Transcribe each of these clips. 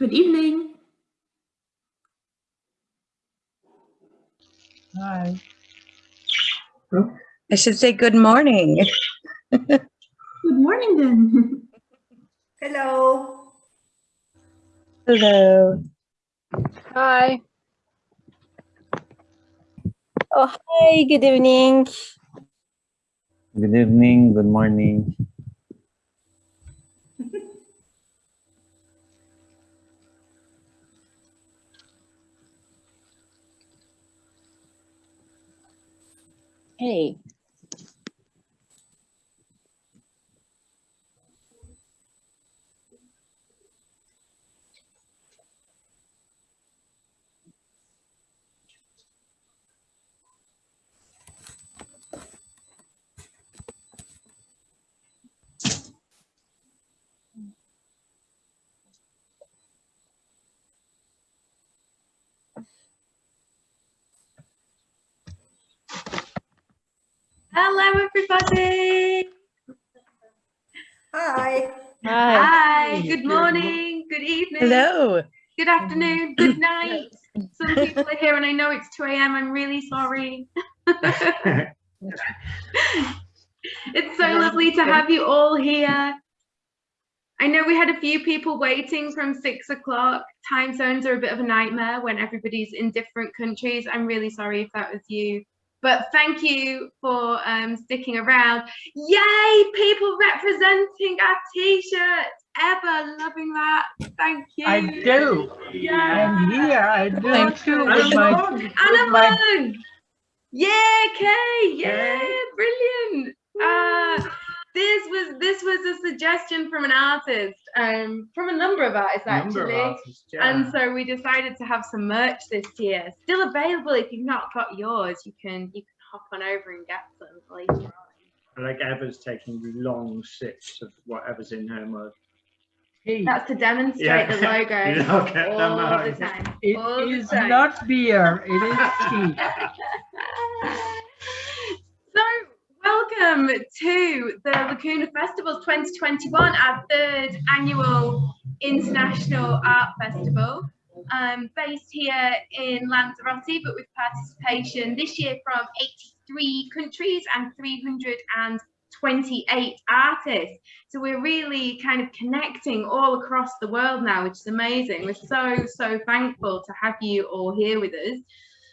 Good evening. Hi. I should say good morning. Good morning then. Hello. Hello. Hi. Oh, hi, good evening. Good evening, good morning. Hey. Hello, everybody. Hi. Hi. Hi. Good morning. Good evening. Hello. Good afternoon. Good night. Some people are here and I know it's 2 a.m. I'm really sorry. it's so lovely to have you all here. I know we had a few people waiting from six o'clock. Time zones are a bit of a nightmare when everybody's in different countries. I'm really sorry if that was you. But thank you for um, sticking around. Yay, people representing our t-shirts. Ever loving that. Thank you. I do. Yeah. I'm here. I do I'm too. too. With my, Anna with my, Yeah, Kay. Yeah, brilliant. Uh, this was this was a suggestion from an artist, um, from a number of artists number of actually. artists, yeah. And so we decided to have some merch this year. Still available if you've not got yours. You can you can hop on over and get some later on. Like Eva's taking long sips of whatever's in her mug. That's to demonstrate Yeah. the logo You don't get the all the mug. time. all it the is time. not beer. It is tea. welcome to the Lacuna Festivals 2021, our third annual international art festival. Um, based here in Lanzarote, but with participation this year from 83 countries and 328 artists. So we're really kind of connecting all across the world now, which is amazing. We're so, so thankful to have you all here with us.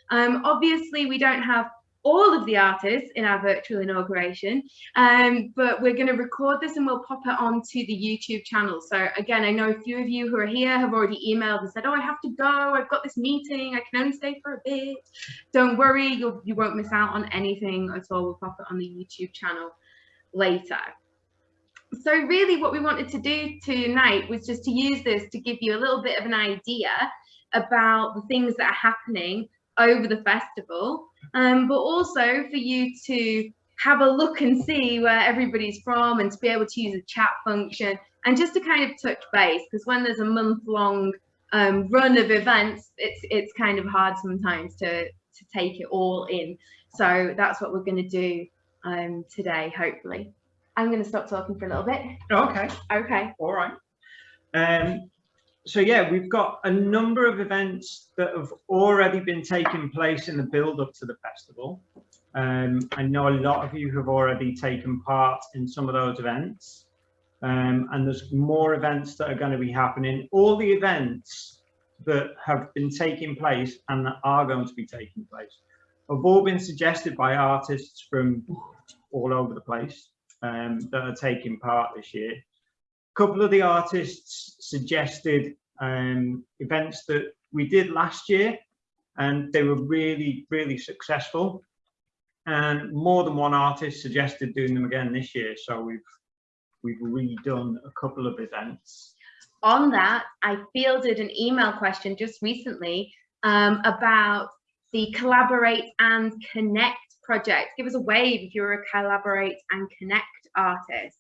Um, obviously, we don't have all of the artists in our virtual inauguration, um, but we're going to record this and we'll pop it onto the YouTube channel. So again, I know a few of you who are here have already emailed and said, oh, I have to go. I've got this meeting. I can only stay for a bit. Don't worry, you'll, you won't miss out on anything at all. We'll pop it on the YouTube channel later. So really what we wanted to do tonight was just to use this to give you a little bit of an idea about the things that are happening over the festival, um, but also for you to have a look and see where everybody's from and to be able to use a chat function and just to kind of touch base because when there's a month long um, run of events, it's it's kind of hard sometimes to to take it all in. So that's what we're going to do um, today, hopefully. I'm going to stop talking for a little bit. Okay, Okay. all right. Um, so yeah, we've got a number of events that have already been taking place in the build up to the festival. Um, I know a lot of you have already taken part in some of those events. Um, and there's more events that are going to be happening. All the events that have been taking place and that are going to be taking place have all been suggested by artists from all over the place um, that are taking part this year. Couple of the artists suggested um, events that we did last year and they were really, really successful. And more than one artist suggested doing them again this year. So we've we've redone a couple of events. on that, I fielded an email question just recently um, about the Collaborate and Connect project. Give us a wave if you're a Collaborate and Connect artist.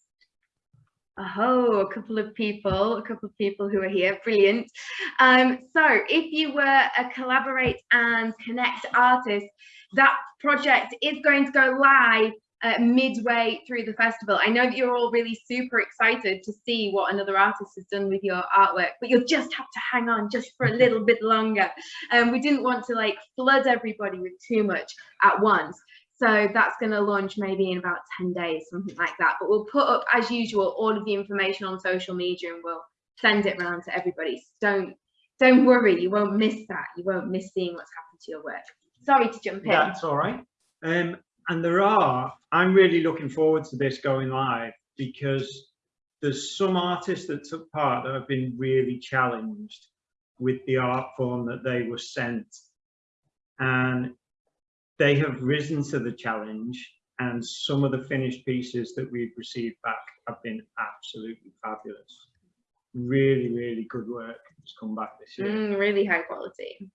Oh, a couple of people, a couple of people who are here, brilliant. Um, so if you were a Collaborate and Connect artist, that project is going to go live uh, midway through the festival. I know that you're all really super excited to see what another artist has done with your artwork, but you'll just have to hang on just for a little bit longer. And um, we didn't want to like flood everybody with too much at once. So that's going to launch maybe in about 10 days, something like that. But we'll put up, as usual, all of the information on social media and we'll send it around to everybody. So don't, don't worry, you won't miss that. You won't miss seeing what's happened to your work. Sorry to jump in. That's all right. Um, and there are, I'm really looking forward to this going live because there's some artists that took part that have been really challenged with the art form that they were sent. And they have risen to the challenge and some of the finished pieces that we've received back have been absolutely fabulous. Really, really good work has come back this year. Mm, really high quality.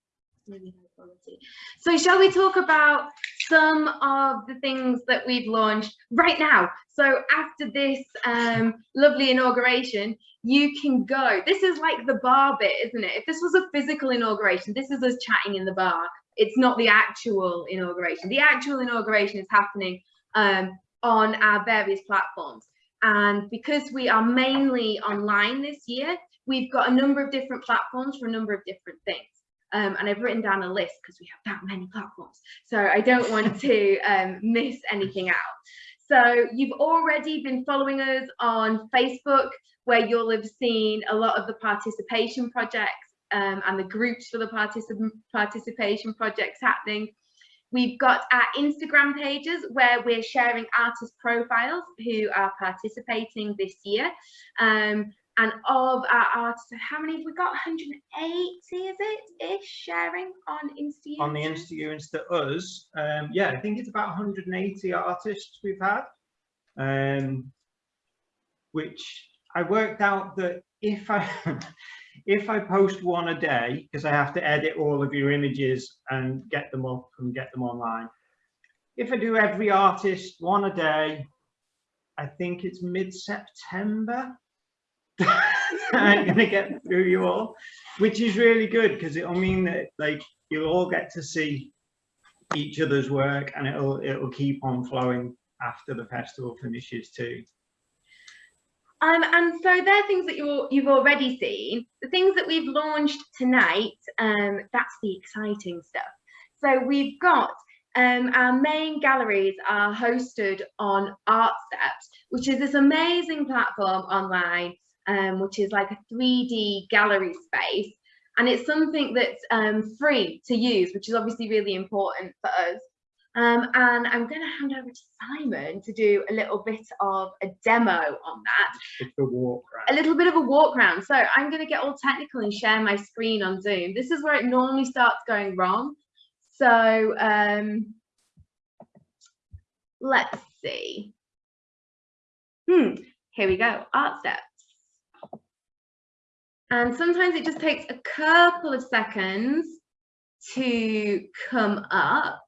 Really high quality. So shall we talk about some of the things that we've launched right now? So after this um, lovely inauguration, you can go. This is like the bar bit, isn't it? If this was a physical inauguration, this is us chatting in the bar it's not the actual inauguration. The actual inauguration is happening um, on our various platforms. And because we are mainly online this year, we've got a number of different platforms for a number of different things. Um, and I've written down a list because we have that many platforms. So I don't want to um, miss anything out. So you've already been following us on Facebook, where you'll have seen a lot of the participation projects um, and the groups for the particip participation projects happening. We've got our Instagram pages where we're sharing artist profiles who are participating this year. Um, and of our artists, how many have we got? 180, is it? Ish sharing on Insta. On the Insta, Insta us, um, yeah, I think it's about 180 artists we've had. Um, which I worked out that if I if I post one a day, because I have to edit all of your images and get them up and get them online, if I do every artist one a day, I think it's mid-September. I'm gonna get through you all, which is really good because it'll mean that like you'll all get to see each other's work and it'll it'll keep on flowing after the festival finishes too. Um, and so they're things that you you've already seen. The things that we've launched tonight, um, that's the exciting stuff. So we've got um, our main galleries are hosted on ArtSteps, which is this amazing platform online, um, which is like a 3D gallery space. And it's something that's um, free to use, which is obviously really important for us. Um, and I'm going to hand over to Simon to do a little bit of a demo on that. A walk A little bit of a walk around. So I'm going to get all technical and share my screen on Zoom. This is where it normally starts going wrong. So um, let's see. Hmm, here we go, art steps. And sometimes it just takes a couple of seconds to come up.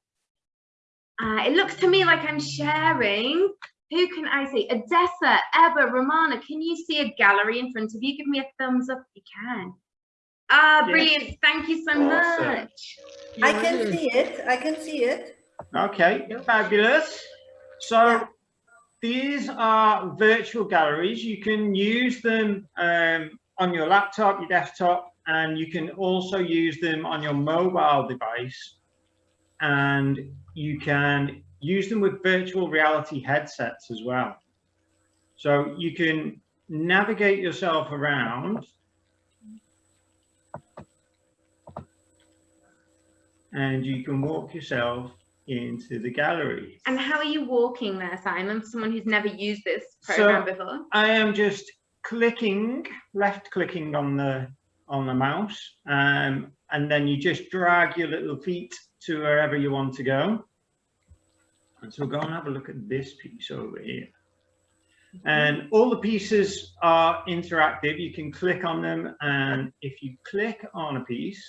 Uh, it looks to me like I'm sharing. Who can I see? Odessa, Eba, Romana, can you see a gallery in front of you? Give me a thumbs up if you can. Ah, yes. brilliant. Thank you so awesome. much. I can see it. I can see it. Okay, fabulous. So these are virtual galleries. You can use them um, on your laptop, your desktop, and you can also use them on your mobile device. And you can use them with virtual reality headsets as well. So you can navigate yourself around and you can walk yourself into the gallery. And how are you walking there, Simon, for someone who's never used this program so before? I am just clicking, left clicking on the on the mouse, um, and then you just drag your little feet to wherever you want to go. And so go and have a look at this piece over here. And all the pieces are interactive. You can click on them. And if you click on a piece,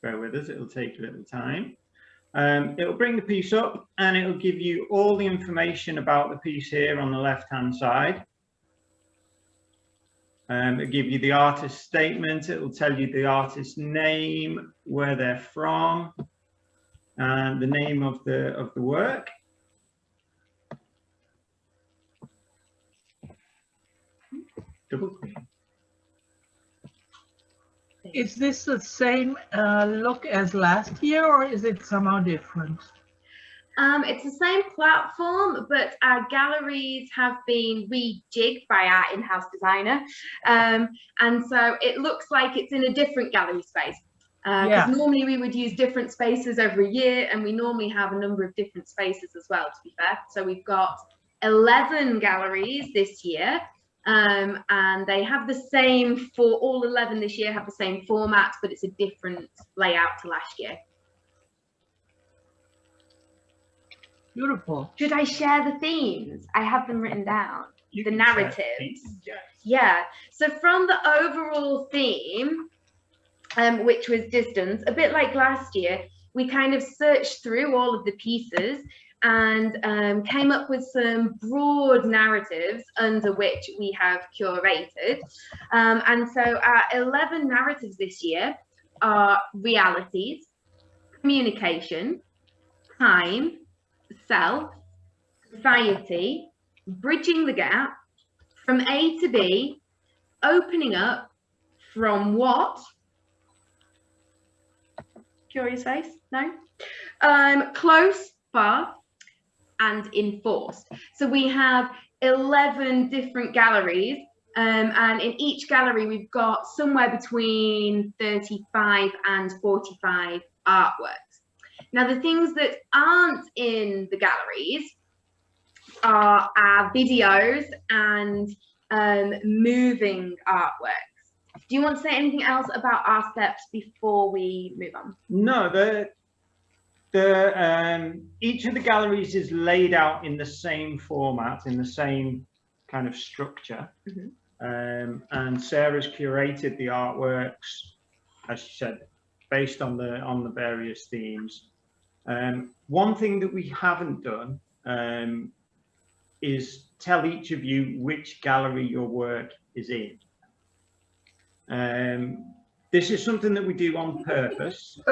bear with us, it'll take a little time. Um, it'll bring the piece up and it'll give you all the information about the piece here on the left hand side. Um, it'll give you the artist statement, it'll tell you the artist's name, where they're from, and the name of the of the work. Double. Is this the same uh, look as last year or is it somehow different? Um, it's the same platform, but our galleries have been rejigged by our in-house designer. Um, and so it looks like it's in a different gallery space. Because Yeah. normally we would use different spaces every year, and we normally have a number of different spaces as well, to be fair. So we've got 11 galleries this year, um, and they have the same for all 11 this year have the same format, but it's a different layout to last year. Beautiful. Should I share the themes? I have them written down. You The narratives. yes. Yeah. So from the overall theme, um, which was distance, a bit like last year, we kind of searched through all of the pieces and um, came up with some broad narratives under which we have curated. Um, and so our 11 narratives this year are realities, communication, time, self, society, bridging the gap, from A to B, opening up from what? Curious face? No? Um, close, far, and enforced. So we have 11 different galleries, um, and in each gallery, we've got somewhere between 35 and 45 artworks. Now, the things that aren't in the galleries are our videos and um, moving artworks. Do you want to say anything else about ArtSteps before we move on? No, the the um, each of the galleries is laid out in the same format, in the same kind of structure. Mhm. Um, and Sarah's curated the artworks, as she said, based on the on the various themes. Um, one thing that we haven't done um, is tell each of you which gallery your work is in. Um, this is something that we do on purpose.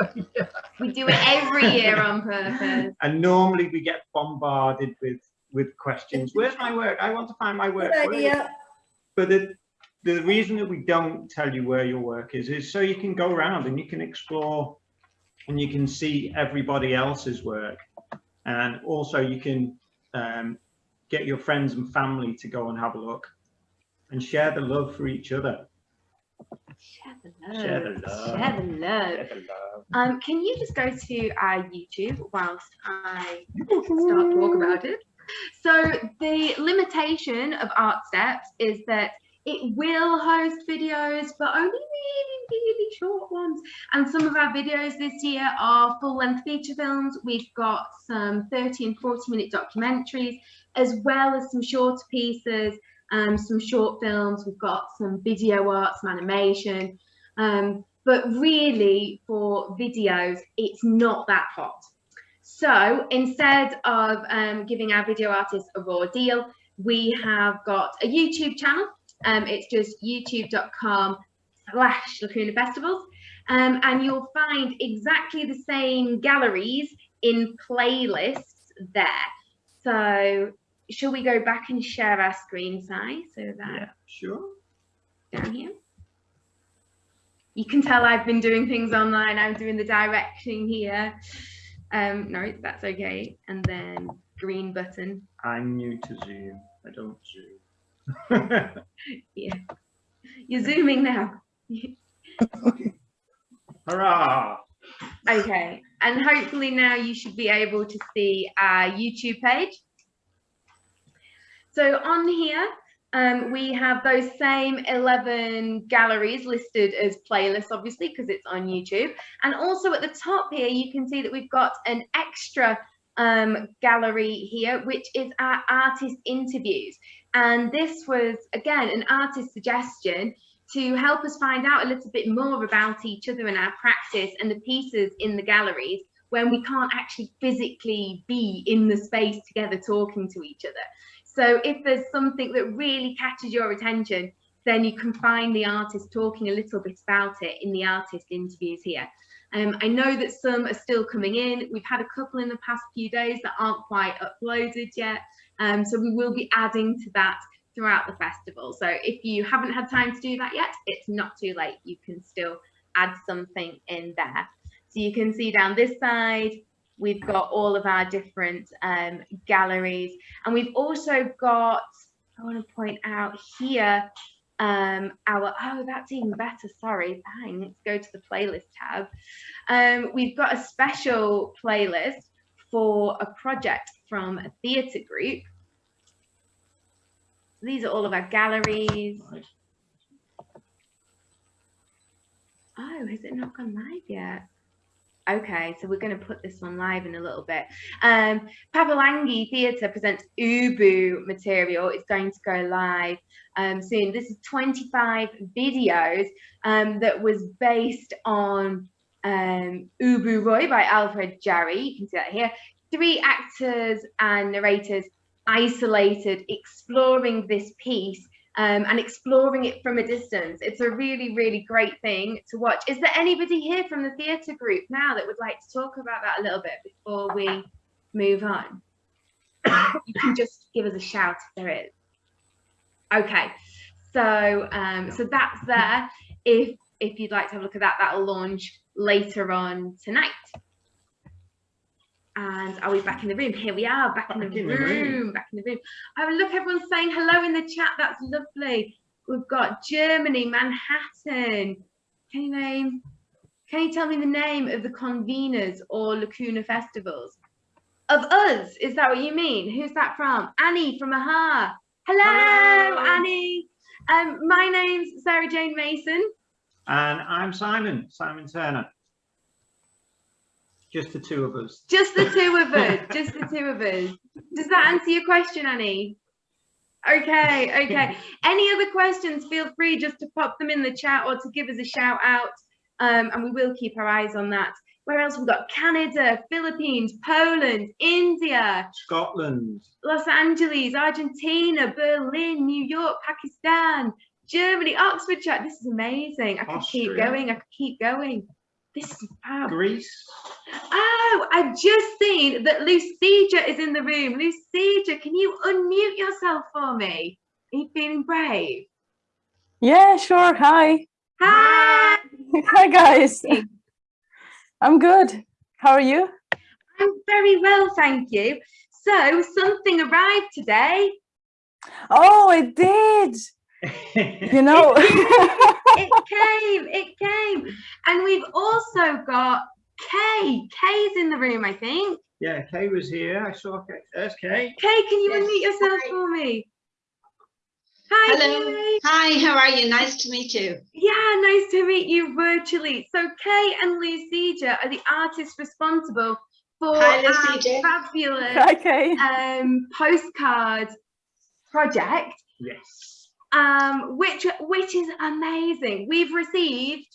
We do it every year on purpose. and normally we get bombarded with with questions where's my work i want to find my work Good Where is-" but the the reason that we don't tell you where your work is is so you can go around and you can explore and you can see everybody else's work and also you can um, get your friends and family to go and have a look and share the love for each other Share the love. Share the love. Share the love. Share the love. Um, can you just go to our YouTube whilst I start to talk about it? So the limitation of Art Steps is that it will host videos, but only really, really short ones. And some of our videos this year are full-length feature films. We've got some 30 and 40 minute documentaries, as well as some shorter pieces, um, some short films. We've got some video art, some animation. Um, but really for videos, it's not that hot. So instead of um, giving our video artists a raw deal, we have got a YouTube channel. Um, it's just youtube.com slash Lacuna Festivals. Um, and you'll find exactly the same galleries in playlists there. So shall we go back and share our screen size so that yeah sure down here. You can tell I've been doing things online. I'm doing the directing here. Um, no, that's okay. And then green button. i'm new to zoom i don't zoom yeah You're zooming now. Hurrah Okay. And hopefully now you should be able to see our YouTube page. So on here, um, we have those same 11 galleries listed as playlists, obviously, because it's on YouTube. And also at the top here, you can see that we've got an extra um, gallery here, which is our artist interviews. And this was, again, an artist suggestion to help us find out a little bit more about each other and our practice and the pieces in the galleries when we can't actually physically be in the space together talking to each other. So if there's something that really catches your attention, then you can find the artist talking a little bit about it in the artist interviews here. Um, I know that some are still coming in. We've had a couple in the past few days that aren't quite uploaded yet. Um, so we will be adding to that throughout the festival. So if you haven't had time to do that yet, it's not too late. You can still add something in there. So you can see down this side, we've got all of our different um, galleries. And we've also got, I want to point out here, um, our, oh, that's even better. Sorry, thanks. Go to the playlist tab. Um, we've got a special playlist for a project from a theatre group. These are all of our galleries. Oh, has it not gone live yet? Okay, so we're going to put this one live in a little bit. Um, Papalangi Theatre presents Ubu material. It's going to go live um, soon. This is 25 videos um, that was based on um, Ubu Roi by Alfred Jarry. You can see that here. Three actors and narrators isolated, exploring this piece um, and exploring it from a distance. It's a really, really great thing to watch. Is there anybody here from the theatre group now that would like to talk about that a little bit before we move on? you can just give us a shout if there is. Okay, so um, so that's there. If if you'd like to have a look at that, that'll launch later on tonight. And are we back in the room? Here we are, back, in, the, Back in the room, room. back in the room. Oh, look, everyone's saying hello in the chat. That's lovely. We've got Germany, Manhattan. Can you name? Can you tell me the name of the conveners or Lacuna festivals? Of us, is that what you mean? Who's that from? Annie from Aha. Hello, Hello. Annie. Um, my name's Sarah Jane Mason. And I'm Simon, Simon Turner. Just the two of us. Just the two of us. just the two of us. Does that answer your question, Annie? Okay, okay. Any other questions, feel free just to pop them in the chat or to give us a shout out. Um, and we will keep our eyes on that. Where else? We've got Canada, Philippines, Poland, India, Scotland. Los Angeles, Argentina, Berlin, New York, Pakistan, Germany, Oxfordshire. This is amazing. I could keep going. I could keep going. This is fab. Greece. Oh, I've just seen that Lucija is in the room. Lucija, can you unmute yourself for me? Are you feeling brave? Yeah, sure. Hi. Hi. Hi, guys. I'm good. How are you? I'm very well, thank you. So something arrived today. Oh, it did. You know. It came, it came. And we've also got Kay. Kay's in the room, I think. yeah, Kay was here. I saw Kay. There's Kay. Kay, can you Yes, unmute yourself hi. for me? Hi, Hello. Kay. Hi, how are you? Nice to meet you. Yeah, nice to meet you virtually. So Kay and Lucija are the artists responsible for Hi, our Lucija. fabulous okay. um, postcard project, Yes. Um, which which is amazing. We've received.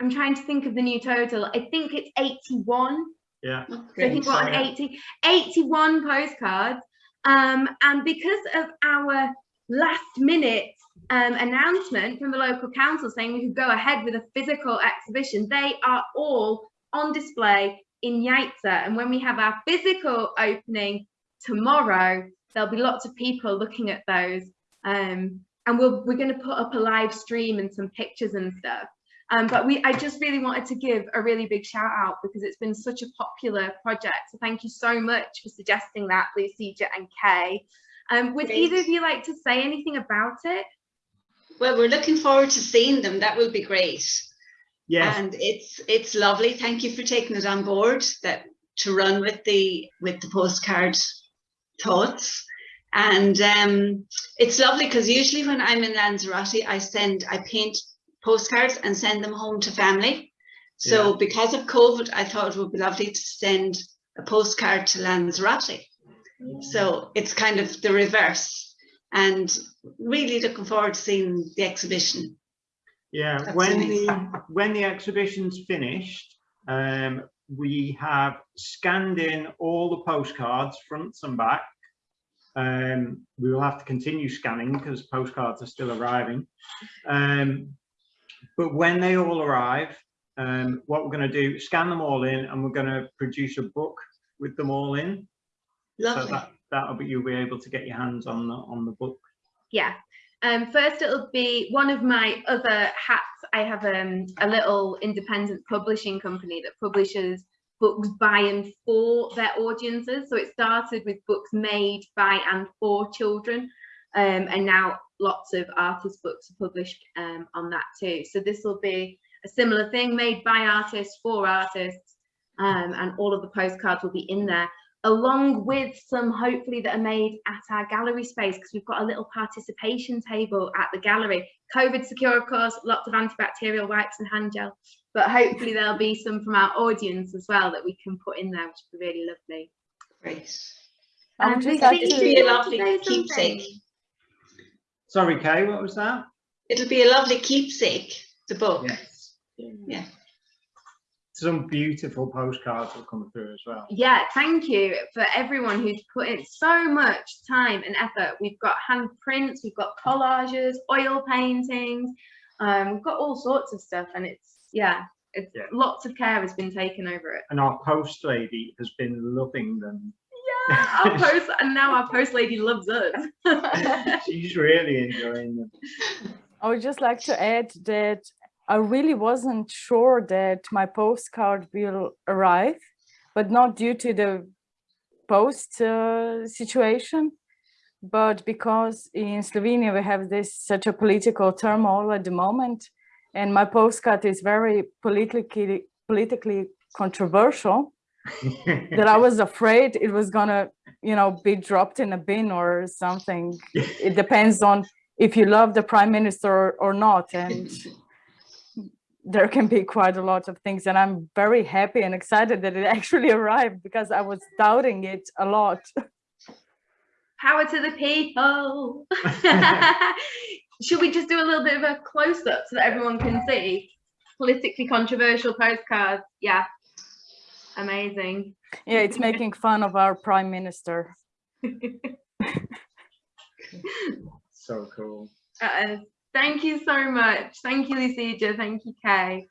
I'm trying to think of the new total. I think it's 81 Yeah. So I think we're on Yeah. 80, 81 postcards. Um, and because of our last minute um, announcement from the local council saying we could go ahead with a physical exhibition, they are all on display in Yaiza. And when we have our physical opening tomorrow, there'll be lots of people looking at those. Um, and we'll, we're going to put up a live stream and some pictures and stuff. Um, but we, I just really wanted to give a really big shout out because it's been such a popular project. So thank you so much for suggesting that, Lucija and Kay. Um, would Great. either of you like to say anything about it? Well, we're looking forward to seeing them. That will be great. Yes. And it's it's lovely. Thank you for taking it on board that to run with the with the postcard thoughts. And um, it's lovely because usually when I'm in Lanzarote, I send I paint postcards and send them home to family. So because of COVID, I thought it would be lovely to send a postcard to Lanzarote. So it's kind of the reverse and really looking forward to seeing the exhibition. Yeah, That's when nice. the when the exhibition's finished, um, we have scanned in all the postcards, fronts and back. Um, we will have to continue scanning because postcards are still arriving. Um, but when they all arrive, um, what we're going to do, scan them all in and we're going to produce a book with them all in. So Lovely. that, that'll be, you'll be able to get your hands on the, on the book. Yeah. Um, first, it'll be one of my other hats. I have um, a little independent publishing company that publishes books by and for their audiences. So it started with books made by and for children. Um, and now lots of artist books are published um, on that too. So this will be a similar thing made by artists for artists. Um, and all of the postcards will be in there along with some hopefully that are made at our gallery space because we've got a little participation table at the gallery. COVID secure, of course, lots of antibacterial wipes and hand gel, but hopefully there'll be some from our audience as well that we can put in there, which would be really lovely. Great. I would Um, just but like It'll to- be do a you want to lovely keepsake. something? Sorry, Kay, what was that? It'll be a lovely keepsake, the book. Yes. Yeah. Some beautiful postcards will come through as well. Yeah, thank you for everyone who's put in so much time and effort. We've got hand prints, we've got collages, oil paintings, um, we've got all sorts of stuff, and it's yeah, it's Yeah. lots of care has been taken over it. And our post lady has been loving them. Yeah, our post, and now our post lady loves us. She's really enjoying them. I would just like to add that I really wasn't sure that my postcard will arrive, but not due to the post uh, situation, but because in Slovenia we have this such a political turmoil at the moment, and my postcard is very politically politically controversial. that I was afraid it was gonna, you know, be dropped in a bin or something. It depends on if you love the prime minister or, or not, and there can be quite a lot of things. And I'm very happy and excited that it actually arrived because I was doubting it a lot. Power to the people. Should we just do a little bit of a close up so that everyone can see? Politically controversial postcards. Yeah. Amazing. Yeah, it's making fun of our prime minister. So cool. Uh, thank you so much. Thank you, Lucija. Thank you, Kay.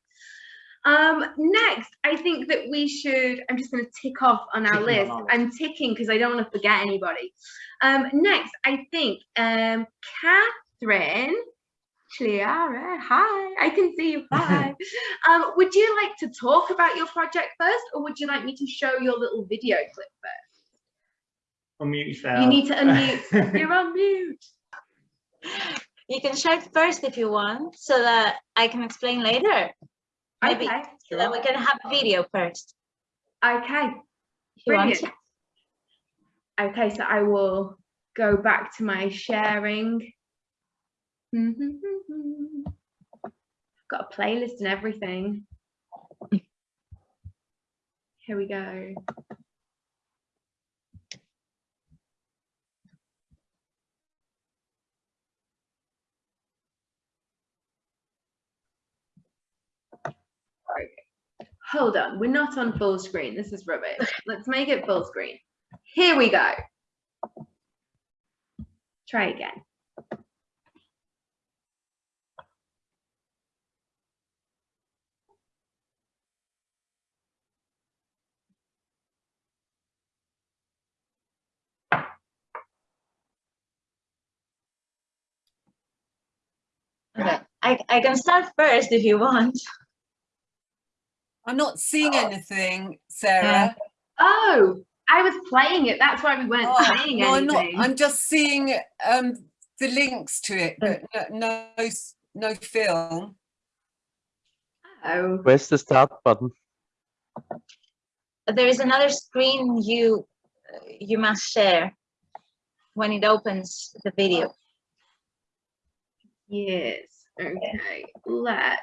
Um, next, I think that we should, I'm just going to tick off on our Ticking list. our. I'm ticking because I don't want to forget anybody. Um, next, I think um, Catherine Chiara, hi, I can see you, hi. um, would you like to talk about your project first or would you like me to show your little video clip first? Unmute yourself. You need to unmute. You're on mute. You can share it first if you want, so that I can explain later. Maybe Okay, so that we can have a video first. okay. If Brilliant. Okay, so I will go back to my sharing. Got a playlist and everything. Here we go. Hold on, we're not on full screen. This is rubbish. Let's make it full screen. Here we go. Try again. Okay. I, I can start first if you want. I'm not seeing anything, Sarah. Oh, I was playing it. That's why we weren't Oh, saying no, I'm not. I'm just seeing um, the links to it, but no, no, no film. Oh, Where's the start button? There is another screen you you must share when it opens the video. Yes. Okay. Let's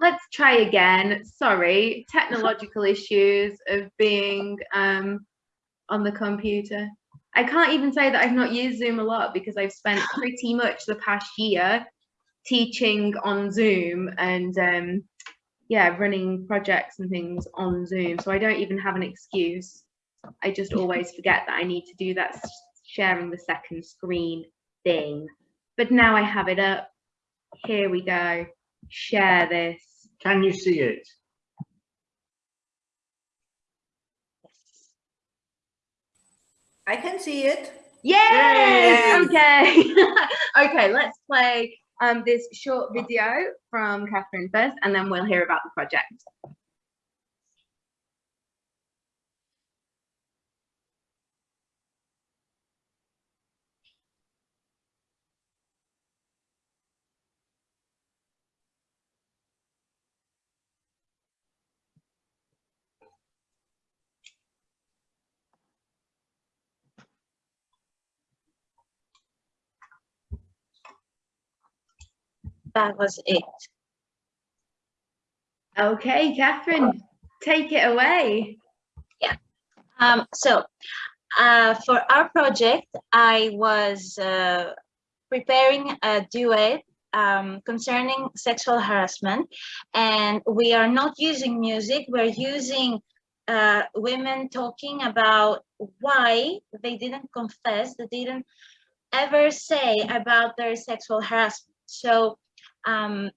let's try again. Sorry, technological issues of being um on the computer. I can't even say that I've not used Zoom a lot because I've spent pretty much the past year teaching on Zoom and um yeah, running projects and things on Zoom. So I don't even have an excuse. I just always forget that I need to do that sharing the second screen thing. But now I have it up. Here we go. Share this. Can you see it? I can see it. Yay! Okay. okay, let's play um, this short video from Catherine first, and then we'll hear about the project. That was it. Okay, Catherine, take it away. Yeah. Um, so uh, for our project, I was uh, preparing a duet um, concerning sexual harassment, and we are not using music. We're using uh, women talking about why they didn't confess, they didn't ever say about their sexual harassment. So um,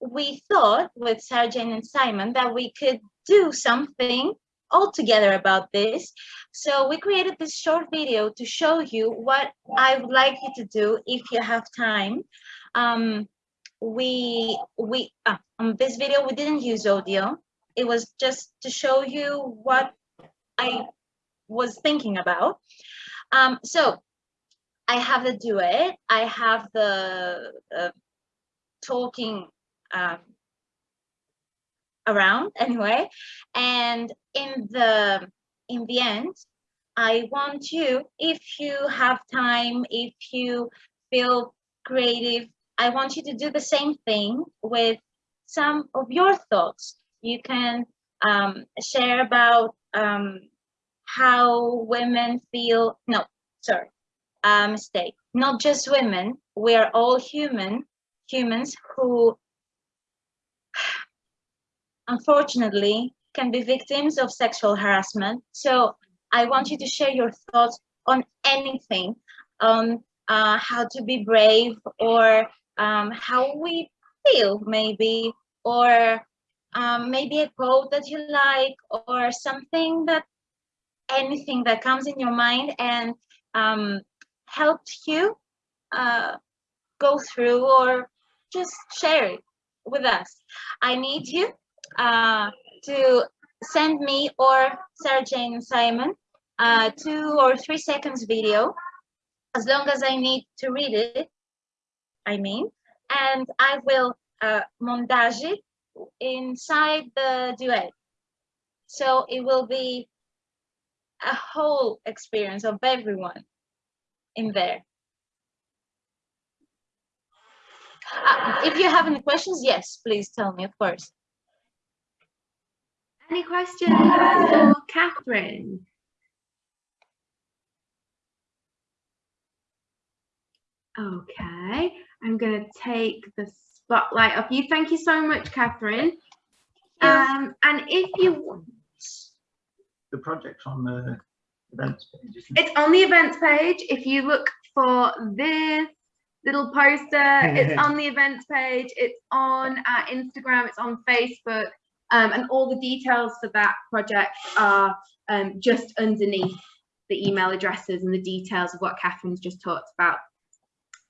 we thought with Jane and Simon that we could do something all together about this. So we created this short video to show you what I would like you to do if you have time. Um, we we uh, on this video we didn't use audio. It was just to show you what I was thinking about. Um, so I have the duet. I have the uh, talking um, around anyway. And in the in the end i want you if you have time if you feel creative i want you to do the same thing with some of your thoughts. You can um, share about um, how women feel no sorry uh, mistake. Not just women we're all human humans who unfortunately can be victims of sexual harassment. So I want you to share your thoughts on anything, on uh, how to be brave or um, how we feel maybe, or um, maybe a quote that you like or something that, anything that comes in your mind and um, helped you uh, go through or just share it with us. I need you uh, to send me or Sarah Jane and Simon uh, two or three seconds video, as long as I need to read it, I mean, and I will uh, montage it inside the duet. So it will be a whole experience of everyone in there. Uh, if you have any questions, yes, please tell me, of course. Any questions for Catherine? Okay, I'm going to take the spotlight off you. Thank you so much, Catherine. Um, and if you want, The project's on the events page. it's on the events page. If you look for this little poster, it's on the events page. It's on our Instagram. It's on Facebook. Um, and all the details for that project are um, just underneath the email addresses and the details of what Catherine's just talked about.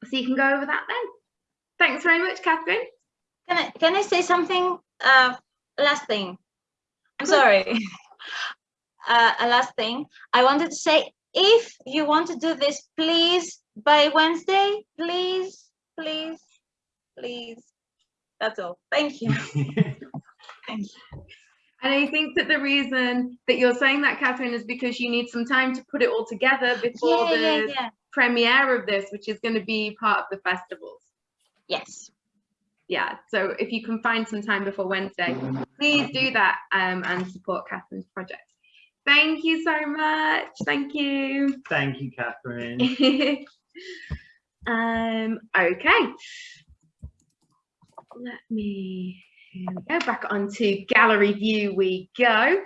So you can go over that then. Thanks very much, Catherine. Can I can I say something? Uh, last thing. I'm sorry. uh, a last thing. I wanted to say, if you want to do this, please by Wednesday, please, please, please. That's all. Thank you. Thank you. And I think that the reason that you're saying that, Catherine, is because you need some time to put it all together before Yeah, the yeah, yeah. premiere of this, which is going to be part of the festivals. Yes. Yeah, so if you can find some time before Wednesday, please do that um, and support Catherine's project. Thank you so much. Thank you. Thank you, Catherine. um, okay. Let me go back onto gallery view we go.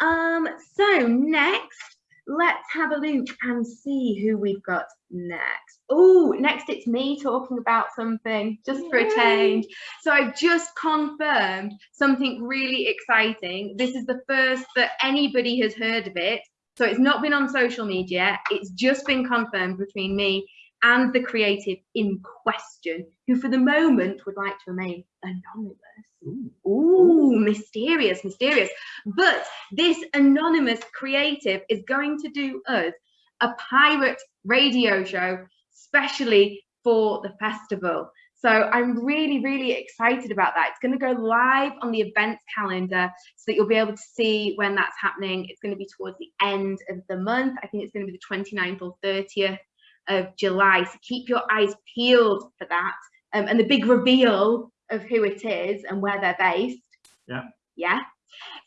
Um, so next let's have a look and see who we've got next. Oh, next it's me talking about something just for a change. So I've just confirmed something really exciting. This is the first that anybody has heard of it. So it's not been on social media. It's just been confirmed between me and the creative in question, who for the moment would like to remain anonymous. Ooh, mysterious, mysterious. But this anonymous creative is going to do us a pirate radio show, specially for the festival. So I'm really, really excited about that. It's going to go live on the events calendar so that you'll be able to see when that's happening. It's going to be towards the end of the month. I think it's going to be the 29th or 30th of July. So keep your eyes peeled for that. Um, and the big reveal of who it is and where they're based. Yeah. Yeah.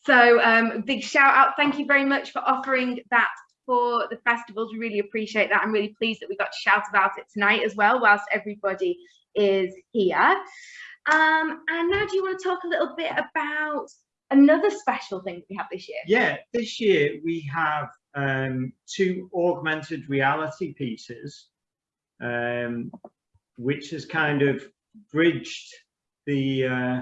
So um, big shout out. Thank you very much for offering that for the festivals. We really appreciate that. I'm really pleased that we got to shout about it tonight as well, whilst everybody is here. Um, and now do you want to talk a little bit about another special thing we have this year? Yeah, this year we have um, two augmented reality pieces, um, which has kind of bridged the uh,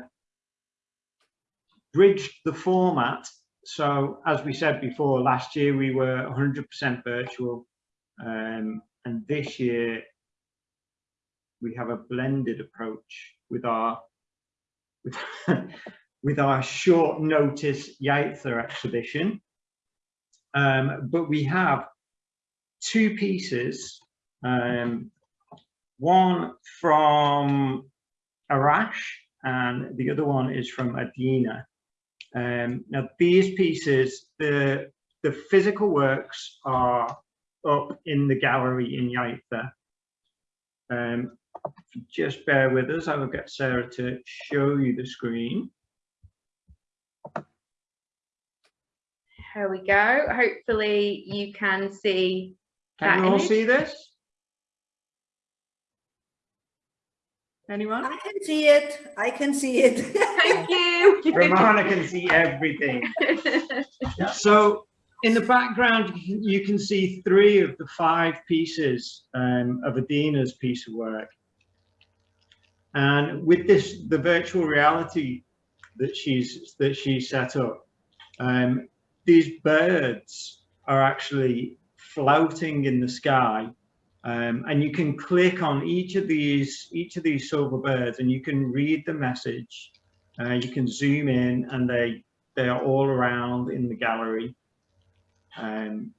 bridged the format. So as we said before, last year we were 100% virtual, um, and this year we have a blended approach with our with, with our short notice Yaiza exhibition. Um, but we have two pieces, um, one from Arash and the other one is from Adina. Um, now these pieces, the, the physical works are up in the gallery in Yaiza. Um, just bear with us, I will get Sarah to show you the screen. Here we go. Hopefully you can see Can you all image. see this? Anyone? I can see it. I can see it. Thank you. Romana can see everything. So in the background, you can, you can see three of the five pieces um, of Adina's piece of work. And with this, the virtual reality that she's that she set up, um, these birds are actually floating in the sky, um, and you can click on each of these each of these silver birds, and you can read the message. Uh, you can zoom in, and they they are all around in the gallery. Um,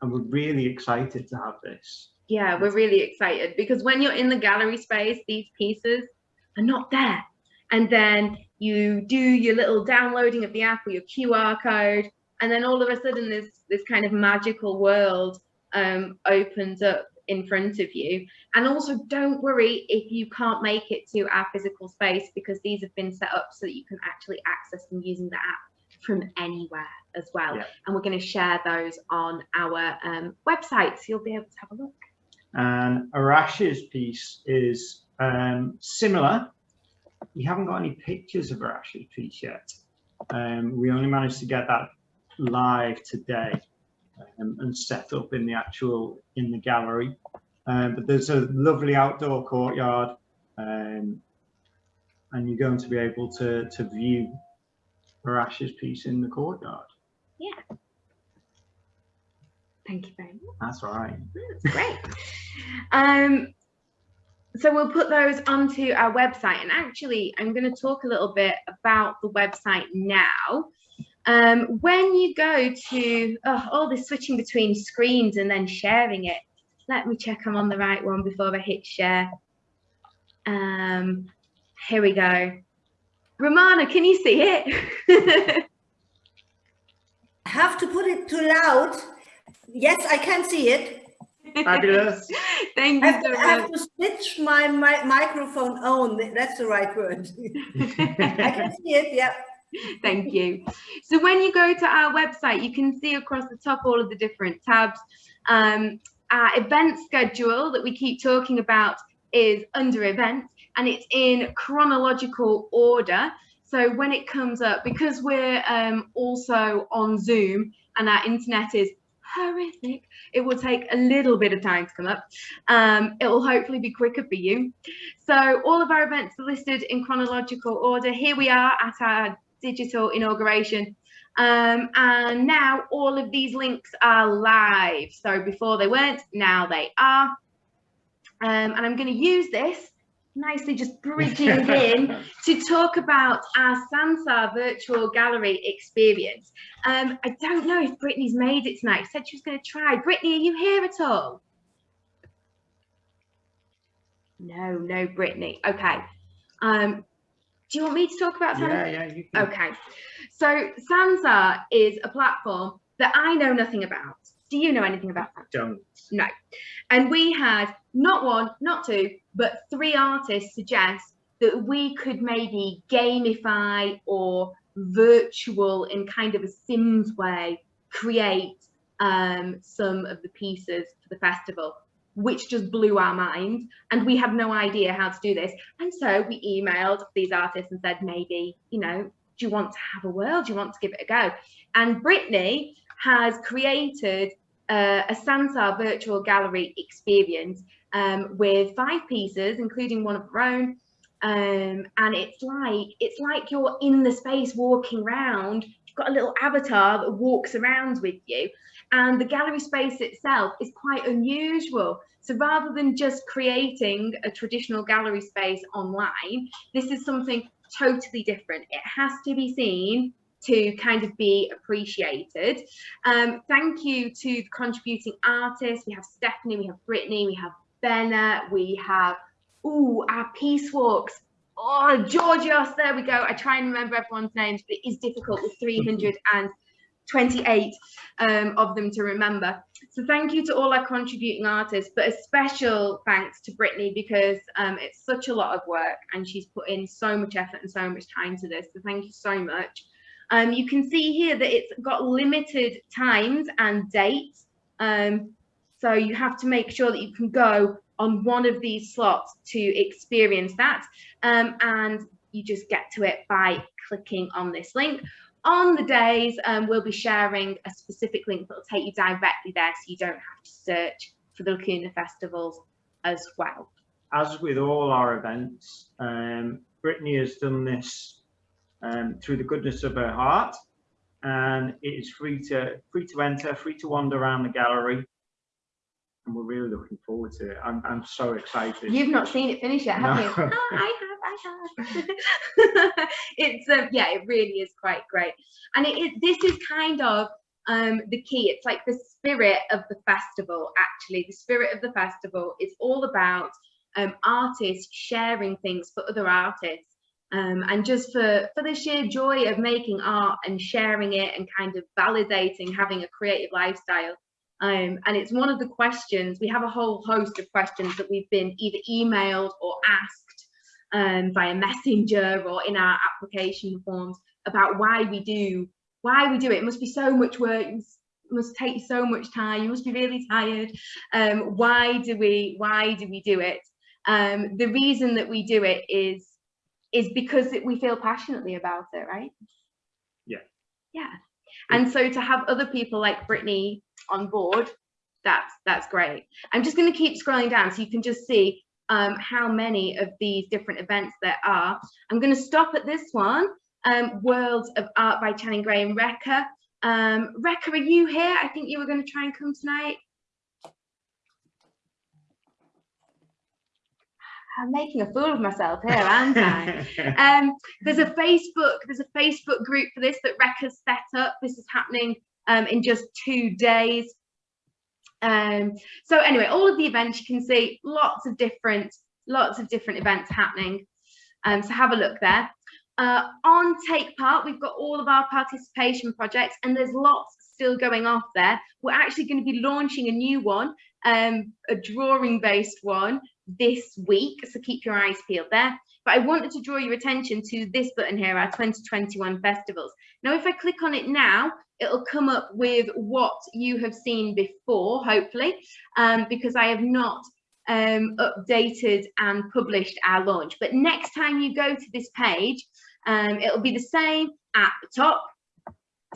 and we're really excited to have this. yeah, we're really excited because when you're in the gallery space, these pieces are not there. And then you do your little downloading of the app or your QR code, and then all of a sudden this this kind of magical world um, opens up in front of you. And also don't worry if you can't make it to our physical space because these have been set up so that you can actually access them using the app from anywhere as well. Yeah. And we're going to share those on our um, website, so you'll be able to have a look. And Arash's piece is um, similar. We haven't got any pictures of Arash's piece yet. Um, we only managed to get that live today um, and set up in the actual in the gallery. Um, but there's a lovely outdoor courtyard, um, and you're going to be able to to view Arash's piece in the courtyard. Yeah. Thank you very much. That's all right. That's great. um, so we'll put those onto our website. And actually, I'm going to talk a little bit about the website now. Um, when you go to oh, all this switching between screens and then sharing it, let me check I'm on the right one before I hit share. Um, here we go. Romana, can you see it? I have to put it too loud. Yes, I can see it. Fabulous. Thank I you have, so to, I have to switch my, my microphone on. That's the right word. I can see it. Yeah. Thank you. So when you go to our website, you can see across the top all of the different tabs. Um, our event schedule that we keep talking about is under events and it's in chronological order. So when it comes up, because we're um, also on Zoom and our internet is horrific. It will take a little bit of time to come up. Um, it will hopefully be quicker for you. So all of our events are listed in chronological order. Here we are at our digital inauguration. Um, and now all of these links are live. So before they weren't, now they are. Um, and I'm going to use this nicely just bridging in to talk about our Sansar virtual gallery experience. Um, I don't know if Brittany's made it tonight. She Said she was going to try. Brittany, are you here at all? No, no, Brittany. Okay. Um, do you want me to talk about Sansar? Yeah, yeah, you can. Okay. So Sansar is a platform that I know nothing about. Do you know anything about that? Don't. No. And we had not one, not two, but three artists suggest that we could maybe gamify or virtual in kind of a Sims way create um, some of the pieces for the festival, which just blew our mind. And we had no idea how to do this. And so we emailed these artists and said, maybe, you know, do you want to have a whirl? Do you want to give it a go? And Brittany has created uh, a Sansar virtual gallery experience um, with five pieces, including one of her own. Um, and it's like it's like you're in the space walking around. You've got a little avatar that walks around with you, and the gallery space itself is quite unusual. So rather than just creating a traditional gallery space online, this is something totally different. It has to be seen to kind of be appreciated. Um, thank you to the contributing artists. We have Stephanie, we have Brittany, we have Benna, we have, ooh, our Peace Walks. Oh, Georgios, there we go. I try and remember everyone's names, but it is difficult with 328 um, of them to remember. So thank you to all our contributing artists, but a special thanks to Brittany because um, it's such a lot of work and she's put in so much effort and so much time to this. So thank you so much. Um, you can see here that it's got limited times and dates. Um, so you have to make sure that you can go on one of these slots to experience that. Um, and you just get to it by clicking on this link. On the days, um, we'll be sharing a specific link that will take you directly there so you don't have to search for the Lacuna festivals as well. As with all our events, um, Brittany has done this um, through the goodness of her heart and it is free to free to enter, free to wander around the gallery and we're really looking forward to it. I'm, I'm so excited. You've not seen it finish yet, have No. you? I have, I have. it's um, yeah, it really is quite great, and it, it this is kind of um the key. It's like the spirit of the festival. Actually, the spirit of the festival is all about um artists sharing things for other artists. Um, and just for for the sheer joy of making art and sharing it and kind of validating having a creative lifestyle um, and it's one of the questions, we have a whole host of questions that we've been either emailed or asked um, via messenger or in our application forms about why we do, why we do it. It must be so much work, it must, take so much time, you must be really tired. Um, why do we, why do we do it? Um, the reason that we do it is, is because we feel passionately about it, right? Yeah. Yeah. And so to have other people like Brittany on board, that's that's great. I'm just going to keep scrolling down so you can just see um, how many of these different events there are. I'm going to stop at this one, um, Worlds of Art by Channing Gray and Rekha. Um, are you here? I think you were going to try and come tonight. I'm making a fool of myself here, aren't I? um, there's a Facebook, there's a Facebook group for this that Rekha's set up. This is happening um, in just two days. Um, so anyway, all of the events you can see lots of different, lots of different events happening. Um, so have a look there. Uh, on Take Part, we've got all of our participation projects and there's lots still going off there. We're actually going to be launching a new one, um, a drawing based one this week. So keep your eyes peeled there. But I wanted to draw your attention to this button here, our 2021 festivals. Now, if I click on it now, it'll come up with what you have seen before, hopefully, um, because I have not um, updated and published our launch. But next time you go to this page, um, it'll be the same at the top.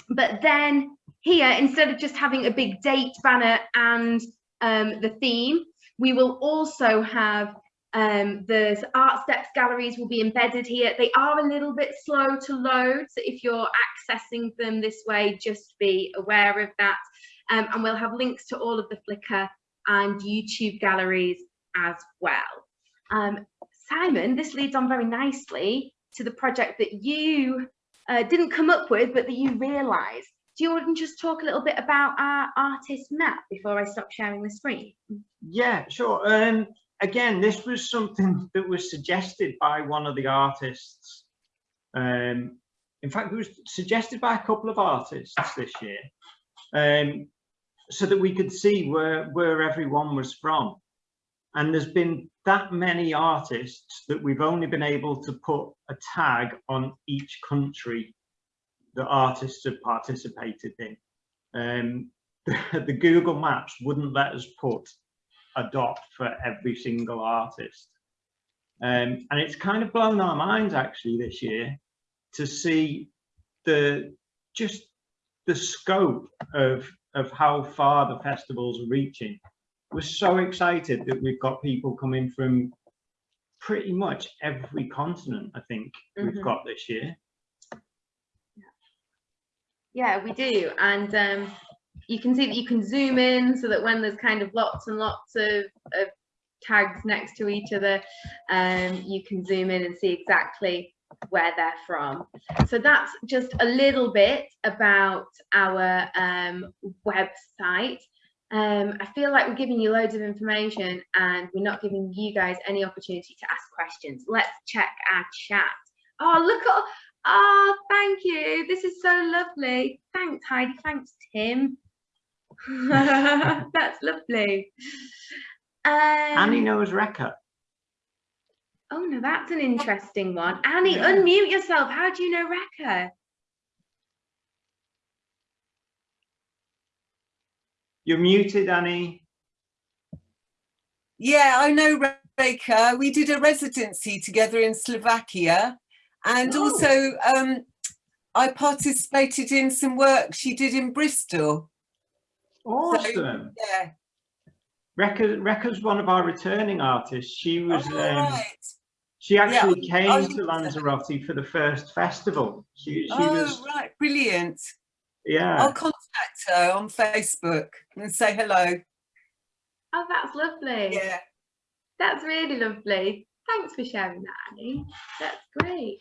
But then here, instead of just having a big date banner and um, the theme, we will also have um, the ArtSteps galleries will be embedded here. They are a little bit slow to load, so if you're accessing them this way, just be aware of that. Um, and we'll have links to all of the Flickr and YouTube galleries as well. Um, Simon, this leads on very nicely to the project that you uh, didn't come up with, but that you realised. Do you want to just talk a little bit about our artist map before I stop sharing the screen? Yeah, sure. Um, again, this was something that was suggested by one of the artists. Um, in fact, it was suggested by a couple of artists this year, um, so that we could see where, where everyone was from. And there's been that many artists that we've only been able to put a tag on each country that artists have participated in. Um, the, the Google Maps wouldn't let us put a dot for every single artist. Um, and it's kind of blown our minds actually this year to see the just the scope of of how far the festivals are reaching. We're so excited that we've got people coming from pretty much every continent, I think, we've Mhm. got this year. Yeah, we do. And um, you can see that you can zoom in so that when there's kind of lots and lots of, of tags next to each other, um, you can zoom in and see exactly where they're from. So that's just a little bit about our um, website. Um, I feel like we're giving you loads of information and we're not giving you guys any opportunity to ask questions. Let's check our chat. Oh, look at, oh, thank you. This is so lovely. Thanks, Heidi. Thanks, Tim. That's lovely. Um, Annie knows Rekha. Oh no, that's an interesting one. Annie, Yeah. unmute yourself. How do you know Rekha? You're muted, Annie. Yeah, I know Rekha. We did a residency together in Slovakia. And Oh. also, um, I participated in some work she did in Bristol. Awesome. Yeah. Rekha, Rekha's one of our returning artists. She was, Oh, um, right. she actually Yeah, came I to think. Lanzarote for the first festival. She, she Oh, was, right. Brilliant. yeah. I'll contact her on Facebook and say hello. Oh, that's lovely. Yeah. That's really lovely. Thanks for sharing that, Annie. That's great.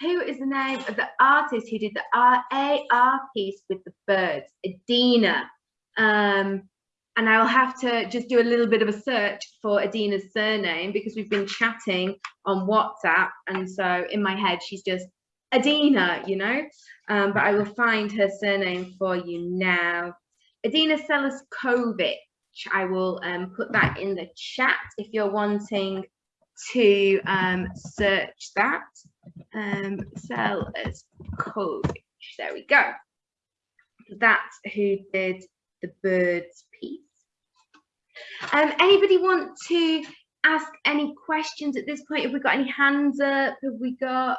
Who is the name of the artist who did the R AR piece with the birds? Adina. Um, and I will have to just do a little bit of a search for Adina's surname because we've been chatting on WhatsApp. And so in my head, she's just Adina, you know? Um, but I will find her surname for you now. Adina Selaskovic. I will um, put that in the chat if you're wanting to um, search that. Um, Selaskovic. There we go. That's who did the birds piece. Um, anybody want to ask any questions at this point? Have we got any hands up? Have we got?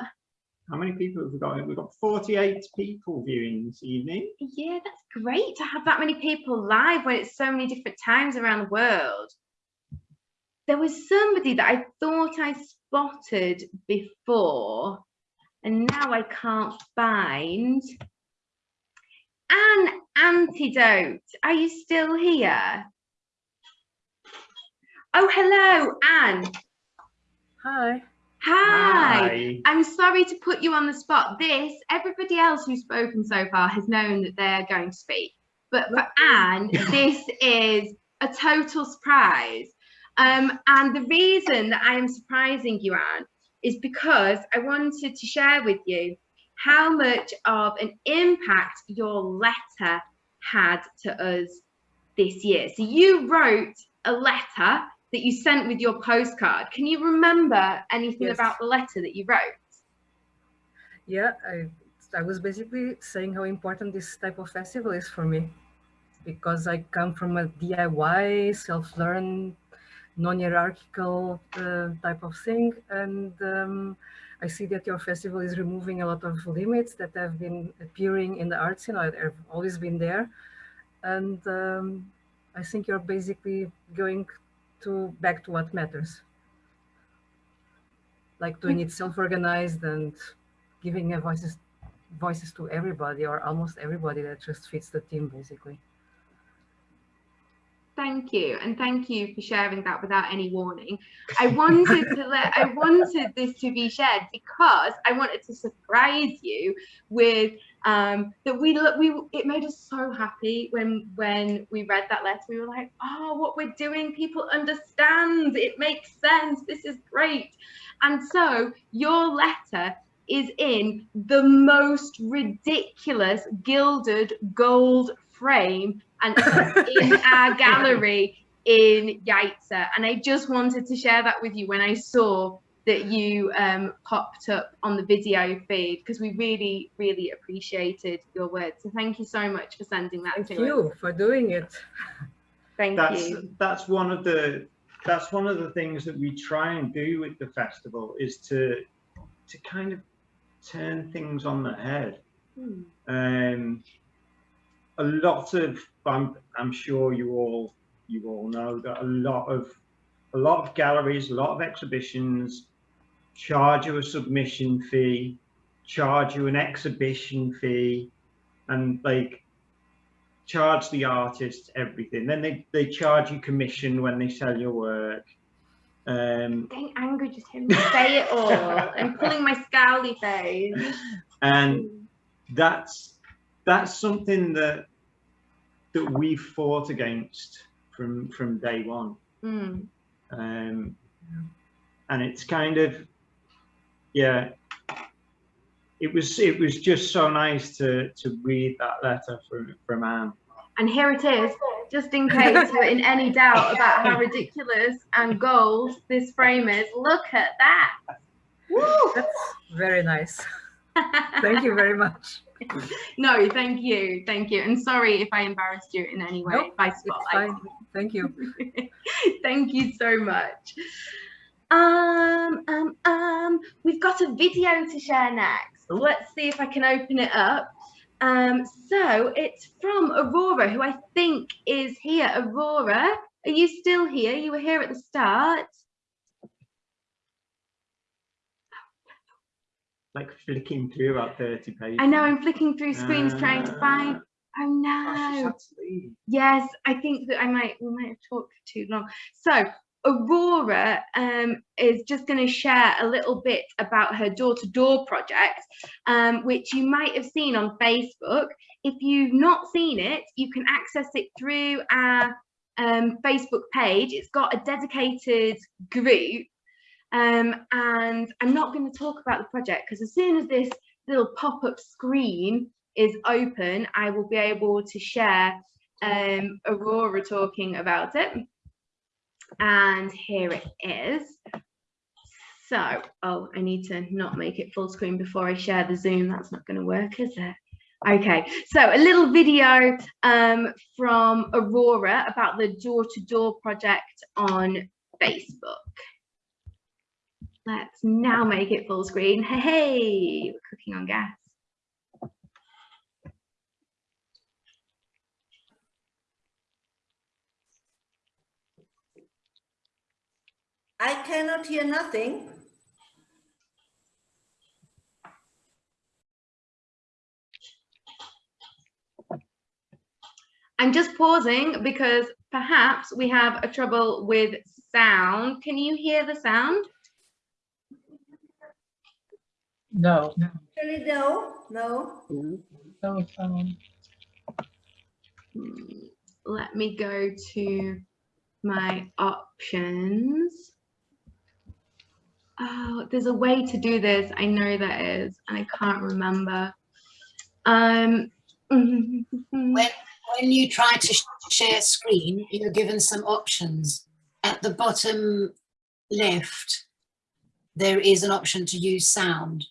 How many people have we got? We've got 48 people viewing this evening. Yeah, that's great to have that many people live when it's so many different times around the world. There was somebody that I thought I spotted before, and now I can't find. An antidote. Are you still here? Oh, hello, Anne. Hi. Hi. Hi. I'm sorry to put you on the spot. This, everybody else who's spoken so far has known that they're going to speak. But for Anne, this is a total surprise. Um, and the reason that I am surprising you, Anne, is because I wanted to share with you how much of an impact your letter had to us this year. So you wrote a letter that you sent with your postcard. Can you remember anything Yes. about the letter that you wrote? Yeah, I, I was basically saying how important this type of festival is for me because I come from a DIY, self-learn non-hierarchical uh, type of thing. And um, I see that your festival is removing a lot of limits that have been appearing in the art scene, or have always been there. And um, I think you're basically going to back to what matters. Like doing it self-organized and giving a voices voices to everybody or almost everybody that just fits the team basically. Thank you, and thank you for sharing that without any warning. I wanted to let I wanted this to be shared because I wanted to surprise you with um, that we look we it made us so happy when when we read that letter. We were like, oh, what we're doing, people understand. It makes sense. This is great. And so your letter is in the most ridiculous gilded gold frame and in our gallery in Yaiza. And I just wanted to share that with you when I saw that you um, popped up on the video feed because we really, really appreciated your words. So thank you so much for sending that Thank to you us. for doing it. Thank that's you. that's one of the that's one of the things that we try and do with the festival is to to kind of turn things on the head. Hmm. Um, a lot of I'm I'm sure you all you all know that a lot of a lot of galleries, a lot of exhibitions charge you a submission fee, charge you an exhibition fee, and like charge the artist everything. Then they, they charge you commission when they sell your work. Um, Getting angry just hearing me say it all. I'm pulling my scowly face. and that's that's something that that we've fought against from from day one. Mm. Um, and it's kind of yeah it was it was just so nice to to read that letter from from Anne. And here it is, just in case you're in any doubt about how ridiculous and gold this frame is. Look at that. Woo! That's very nice. Thank you very much. No, thank you, thank you. And sorry if I embarrassed you in any way Nope, by spotlight. Thank you. Thank you so much. Um, um, um, we've got a video to share next. Let's see if I can open it up. Um, so it's from Aurora, who I think is here. Aurora, are you still here? You were here at the start. Like flicking through about 30 pages. I know I'm flicking through screens trying to find. Uh, Oh gosh, no. had to leave. Yes, I think that I might we might have talked for too long. So Aurora um, is just going to share a little bit about her door-to-door project, um, which you might have seen on Facebook. If you've not seen it, you can access it through our um, Facebook page. It's got a dedicated group. Um, and I'm not going to talk about the project because as soon as this little pop-up screen is open, I will be able to share um, Aurora talking about it. And here it is. So, oh, I need to not make it full screen before I share the Zoom. That's not going to work, is it? Okay, so a little video um, from Aurora about the door-to-door project on Facebook. Let's now make it full screen. Hey, hey, we're cooking on gas. I cannot hear nothing. I'm just pausing because perhaps we have a trouble with sound. Can you hear the sound? No. Actually, no, no. No sound. Hmm, Let me go to my options. Oh, there's a way to do this. I know that is, and I can't remember. Um, When, when you try to sh- share screen, you're given some options. At the bottom left, there is an option to use sound.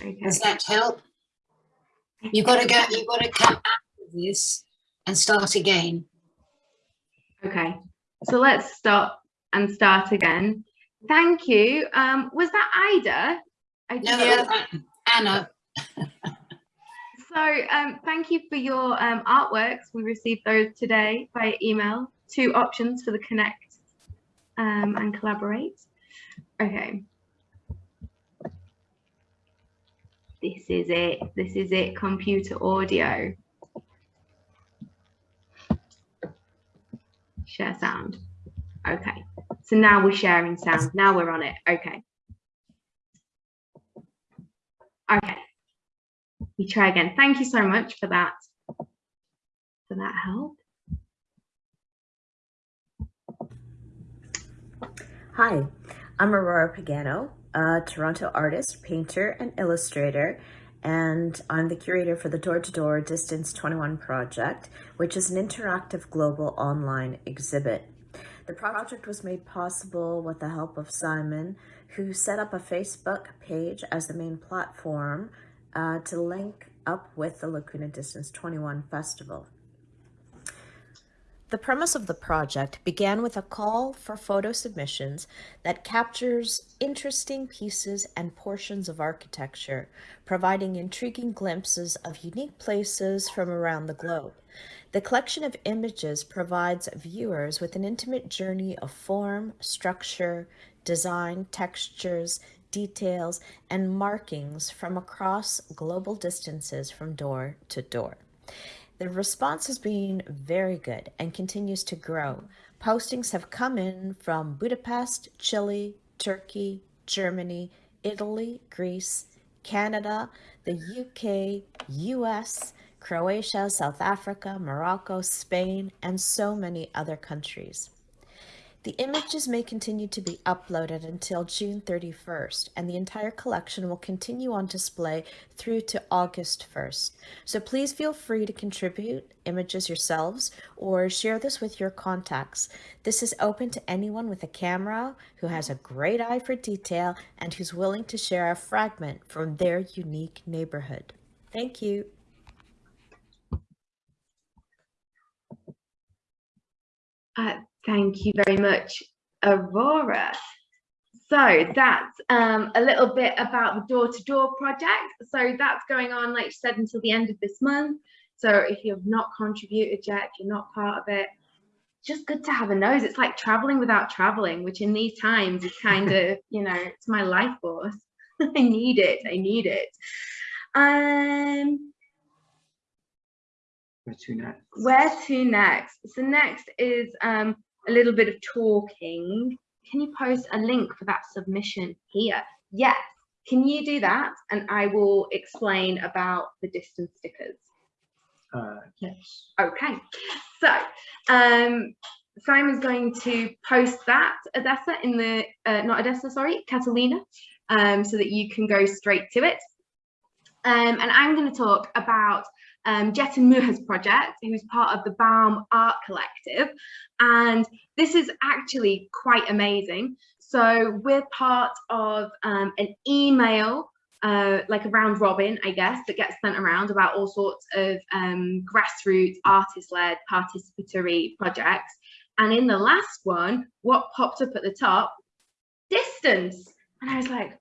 Okay. Does that help? You've got to go, you've got to come out of this and start again. Okay, so let's stop and start again. Thank you. Um, was that Ida? I No, uh, Anna. So um, thank you for your um, artworks. We received those today via email. Two options for the connect um, and collaborate. Okay. This is it. This is it. Computer audio. Share sound. Okay. So now we're sharing sound. Now we're on it. Okay. Okay we try again. Thank you so much for that, for that help. Hi, I'm Aurora Pagano, a Toronto artist, painter, and illustrator, and I'm the curator for the Door to Door Distance 21 project, which is an interactive global online exhibit. The project was made possible with the help of Simon, who set up a Facebook page as the main platform uh, to link up with the Lacuna Distance 21 Festival. The premise of the project began with a call for photo submissions that captures interesting pieces and portions of architecture, providing intriguing glimpses of unique places from around the globe. The collection of images provides viewers with an intimate journey of form, structure, design, textures, details, and markings from across global distances from door to door. The response has been very good and continues to grow. Postings have come in from Budapest, Chile, Turkey, Germany, Italy, Greece, Canada, the UK, US, Croatia, South Africa, Morocco, Spain, and so many other countries. The images may continue to be uploaded until June 31st, and the entire collection will continue on display through to August 1st. So please feel free to contribute images yourselves or share this with your contacts. This is open to anyone with a camera who has a great eye for detail and who's willing to share a fragment from their unique neighborhood. Thank you. Uh, thank you very much, Aurora. So that's um, a little bit about the door-to-door project. So that's going on, like you said, until the end of this month. So if you've not contributed yet, if you're not part of it, just good to have a nose. It's like traveling without traveling, which in these times is kind of, you know, it's my life force. I need it. I need it. Um, Where to next? where to next? So next is um, a little bit of talking. Can you post a link for that submission here? Yes. Can you do that? And I will explain about the distance stickers. Uh, yes. Okay. So um, Simon's going to post that, Odessa, in the, uh, not Odessa, sorry, Catalina, um, so that you can go straight to it. Um, and I'm going to talk about um, Jeton Muha's project, who's part of the Baum Art Collective. And this is actually quite amazing. So we're part of um, an email, uh, like a round robin, I guess, that gets sent around about all sorts of um, grassroots, artist-led, participatory projects. And in the last one, what popped up at the top? Distance. And I was like,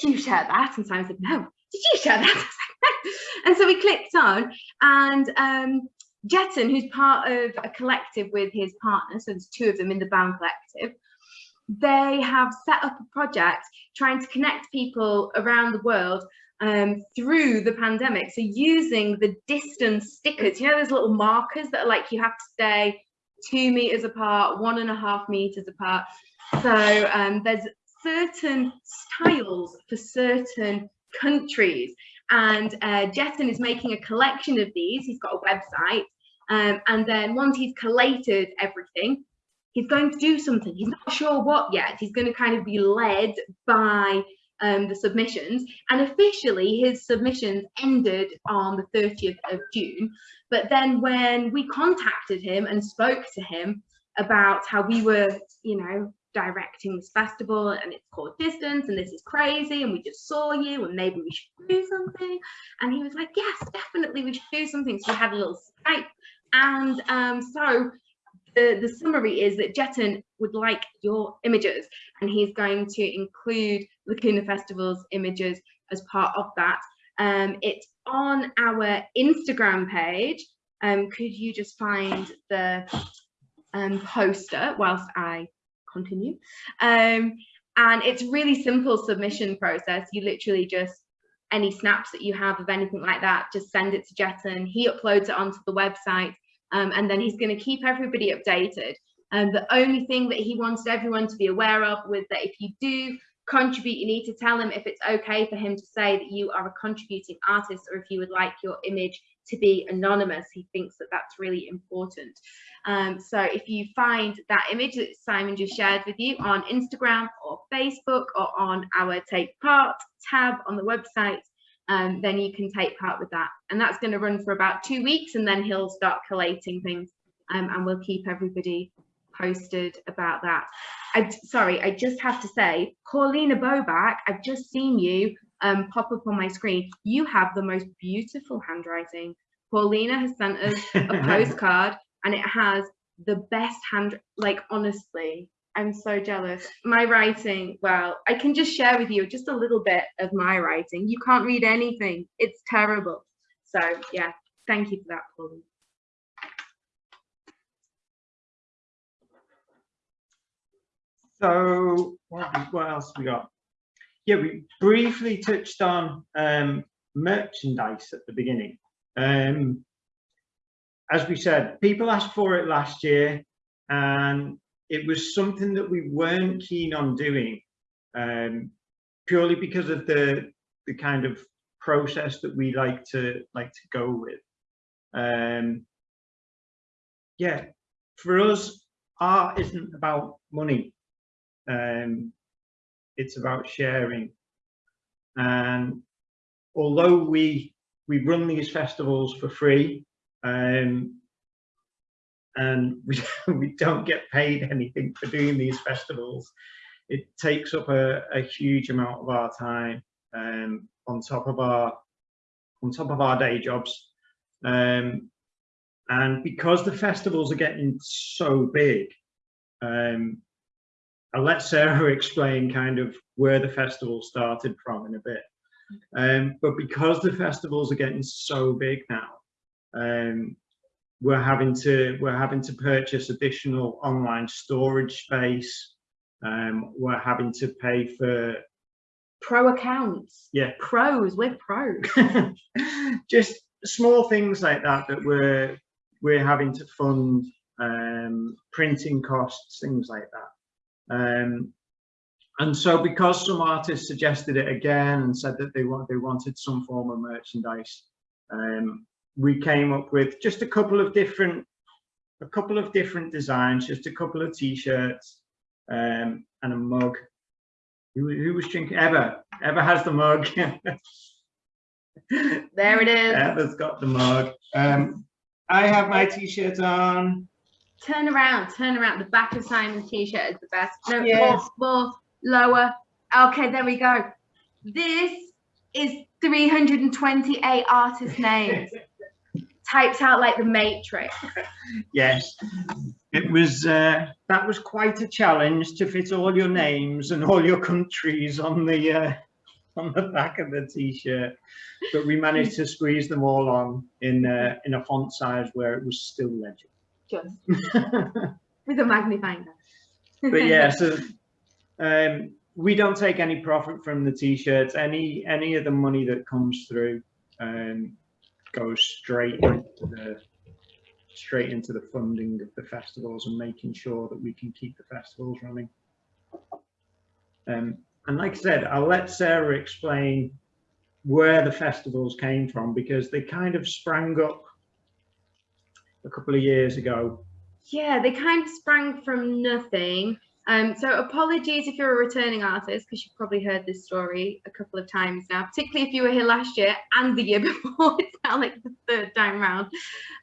did you share that? And Simon said, no. Did you share that? I was like, no. And so we clicked on and um, Jeton, who's part of a collective with his partner, so there's two of them in the Bound Collective, they have set up a project trying to connect people around the world um, through the pandemic. So using the distance stickers, you know, those little markers that are like you have to stay two meters apart, one and a half meters apart. So um, there's certain styles for certain countries. And uh, is making a collection of these. He's got a website. Um, and then once he's collated everything, he's going to do something. He's not sure what yet. He's going to kind of be led by um, the submissions. And officially, his submissions ended on the 30th of June. But then when we contacted him and spoke to him about how we were, you know, directing this festival and it's called distance and this is crazy and we just saw you and maybe we should do something and he was like yes definitely we should do something so we had a little skype and um, so the, the summary is that Jeton would like your images and he's going to include Lacuna Festival's images as part of that. Um, it's on our Instagram page. Um, could you just find the um, poster whilst I continue? Um, and it's really simple submission process. You literally just any snaps that you have of anything like that, just send it to Jeton. He uploads it onto the website um, and then he's going to keep everybody updated. And the only thing that he wanted everyone to be aware of was that if you do contribute, you need to tell him if it's okay for him to say that you are a contributing artist or if you would like your image to be anonymous. He thinks that that's really important. Um, so if you find that image that Simon just shared with you on Instagram or Facebook or on our Take Part tab on the website, um, then you can take part with that. And that's going to run for about two weeks and then he'll start collating things um, and we'll keep everybody posted about that. I, sorry, I just have to say, Paulina Boback, I've just seen you um, pop up on my screen. You have the most beautiful handwriting. Paulina has sent us a postcard and it has the best hand, like honestly, I'm so jealous. My writing, well, I can just share with you just a little bit of my writing. You can't read anything. It's terrible. So yeah, thank you for that, Paulina. So what, what else we got? Yeah, we briefly touched on um, merchandise at the beginning. Um, as we said, people asked for it last year and it was something that we weren't keen on doing um, purely because of the the kind of process that we like to like to go with. Um, yeah, for us, art isn't about money. Um, it's about sharing. And although we we run these festivals for free, um, and we, we don't get paid anything for doing these festivals, it takes up a, a huge amount of our time um, on top of our on top of our day jobs. Um, and because the festivals are getting so big, um, I'll let Sarah explain kind of where the festival started from in a bit. Um, but because the festivals are getting so big now, um, we're having to we're having to purchase additional online storage space. Um, we're having to pay for pro accounts. Yeah, pros. We're pros. Just small things like that that we're we're having to fund um, printing costs, things like that. Um, and so because some artists suggested it again and said that they want they wanted some form of merchandise, um, we came up with just a couple of different a couple of different designs, just a couple of t-shirts um, and a mug. Who, who was drinking? Eva. Eva has the mug. there it is. Eva's got the mug. Um, I have my t-shirt on. Turn around, turn around. The back of Simon's t-shirt is the best. No, Yes. more, more, lower. Okay, there we go. This is 328 artist names. typed out like the Matrix. Yes, it was. Uh, that was quite a challenge to fit all your names and all your countries on the uh, on the back of the t-shirt, but we managed to squeeze them all on in uh, in a font size where it was still legible. Just with a magnifying glass. but yeah, so um, we don't take any profit from the t-shirts. Any any of the money that comes through um, goes straight into the straight into the funding of the festivals and making sure that we can keep the festivals running. Um, and like I said, I'll let Sarah explain where the festivals came from because they kind of sprang up a couple of years ago Yeah, they kind of sprang from nothing. Um, so apologies if you're a returning artist, because you've probably heard this story a couple of times now, particularly if you were here last year and the year before. it's now like the third time round.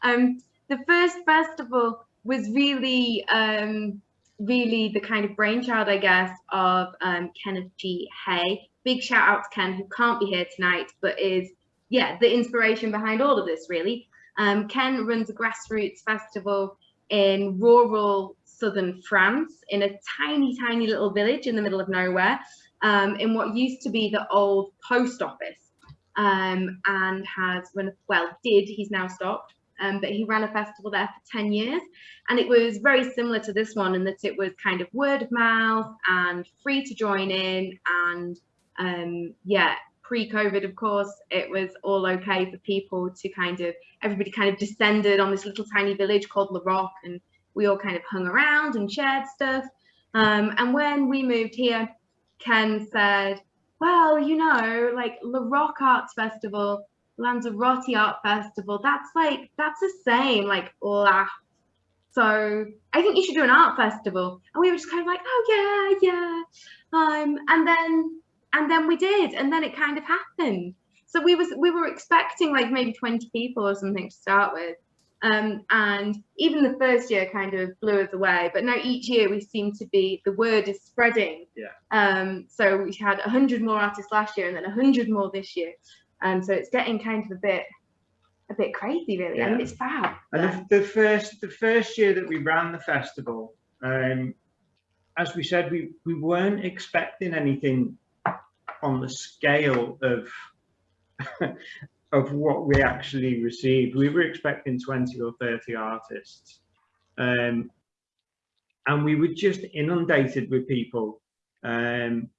Um, the first festival was really, um, really the kind of brainchild, I guess, of um, Kenneth G. Hay. Big shout out to Ken, who can't be here tonight, but is, yeah, the inspiration behind all of this, really. Um, Ken runs a grassroots festival in rural southern France in a tiny, tiny little village in the middle of nowhere um, in what used to be the old post office um, and has run, well, did, he's now stopped, um, but he ran a festival there for 10 years. And it was very similar to this one in that it was kind of word of mouth and free to join in. And um, yeah, pre-COVID, of course, it was all okay for people to kind of, everybody kind of descended on this little tiny village called La Roque and we all kind of hung around and shared stuff. Um, and when we moved here, Ken said, well, you know, like La Roque Arts Festival, Lanzarote Art Festival, that's like, that's the same, like, la. So I think you should do an art festival. And we were just kind of like, oh yeah, yeah. Um, and then, and then we did, and then it kind of happened. So we was, we were expecting like maybe 20 people or something to start with. Um, and even the first year kind of blew us away. But now each year we seem to be the word is spreading. Yeah. Um, so we had hundred more artists last year, and then hundred more this year. Um, so it's getting kind of a bit a bit crazy, really. I mean, it's fab. And the, the first the first year that we ran the festival, um, as we said, we we weren't expecting anything on the scale of of what we actually received. We were expecting 20 or 30 artists. Um, and we were just inundated with people. Um,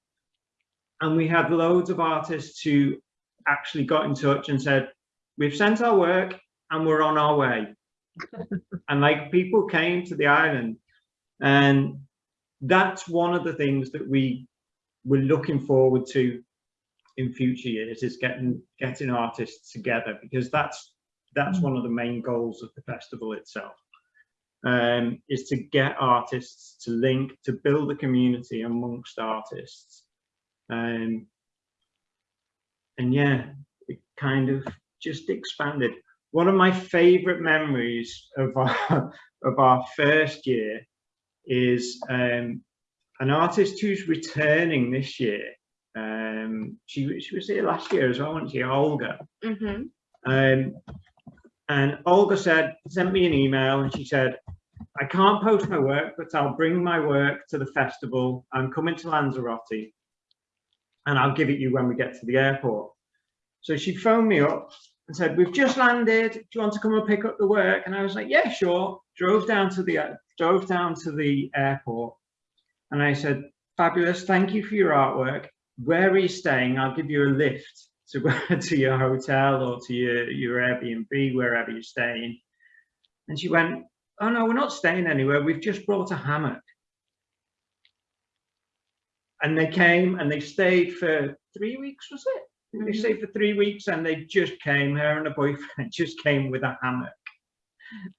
and we had loads of artists who actually got in touch and said, we've sent our work and we're on our way. and like people came to the island and that's one of the things that we were looking forward to in future years is getting getting artists together because that's that's one of the main goals of the festival itself um, is to get artists to link to build a community amongst artists um, and yeah it kind of just expanded. One of my favorite memories of our of our first year is um, an artist who's returning this year um she she was here last year as well wasn't she? Olga. Mm-hmm. um and olga said sent me an email and she said i can't post my work but i'll bring my work to the festival. I'm coming to lanzarote and i'll give it you when we get to the airport. So she phoned me up and said we've just landed. Do you want to come and pick up the work? And i was like yeah sure. Drove down to the drove down to the airport and i said fabulous thank you for your artwork where are you staying? I'll give you a lift to to your hotel or to your, your Airbnb, wherever you're staying. And she went, oh no, we're not staying anywhere. We've just brought a hammock. And they came and they stayed for three weeks, was it? They Mhm. stayed for three weeks and they just came, her and her boyfriend just came with a hammock.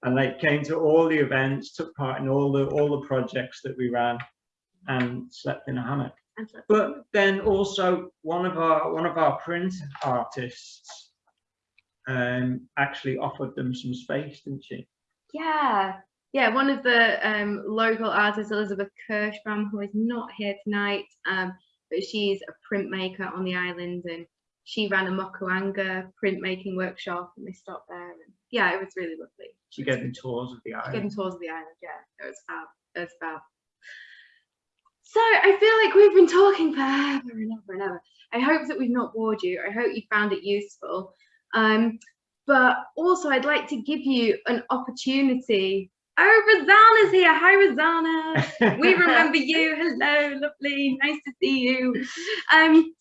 And they came to all the events, took part in all the all the projects that we ran and slept in a hammock but then also one of our one of our print artists um actually offered them some space didn't she Yeah, yeah. One of the um, local artists, Elizabeth Kirschbaum, who is not here tonight, um, but she's a printmaker on the island, and she ran a Mokuhanga printmaking workshop, and they stopped there. And yeah, it was really lovely. she gave them tours of the island. Getting island tours of the island, yeah, it was fab. It was fab. So I feel like we've been talking forever and ever and ever. I hope that we've not bored you. I hope you found it useful. Um, but also I'd like to give you an opportunity. Oh, Rosanna's here. Hi, Rosanna. We remember you. Hello, lovely. Nice to see you. Um,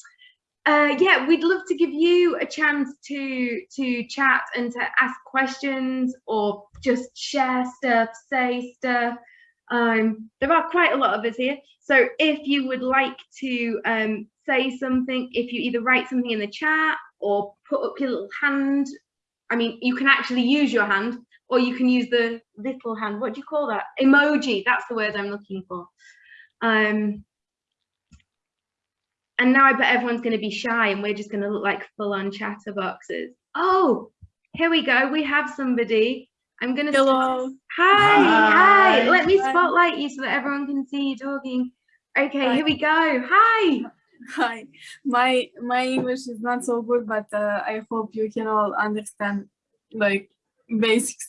uh, yeah, we'd love to give you a chance to to chat and to ask questions or just share stuff, say stuff. Um, there are quite a lot of us here, so if you would like to um, say something, if you either write something in the chat or put up your little hand, I mean, you can actually use your hand or you can use the little hand. What do you call that? Emoji. That's the word I'm looking for. Um, and now I bet everyone's going to be shy and we're just going to look like full-on chatterboxes. Oh, here we go. We have somebody. I'm going to. Hello. Hi, hi. Hi. Let me spotlight you so that everyone can see you talking. Okay, Hi. here we go. Hi. Hi, my my English is not so good, but uh, I hope you can all understand like basics.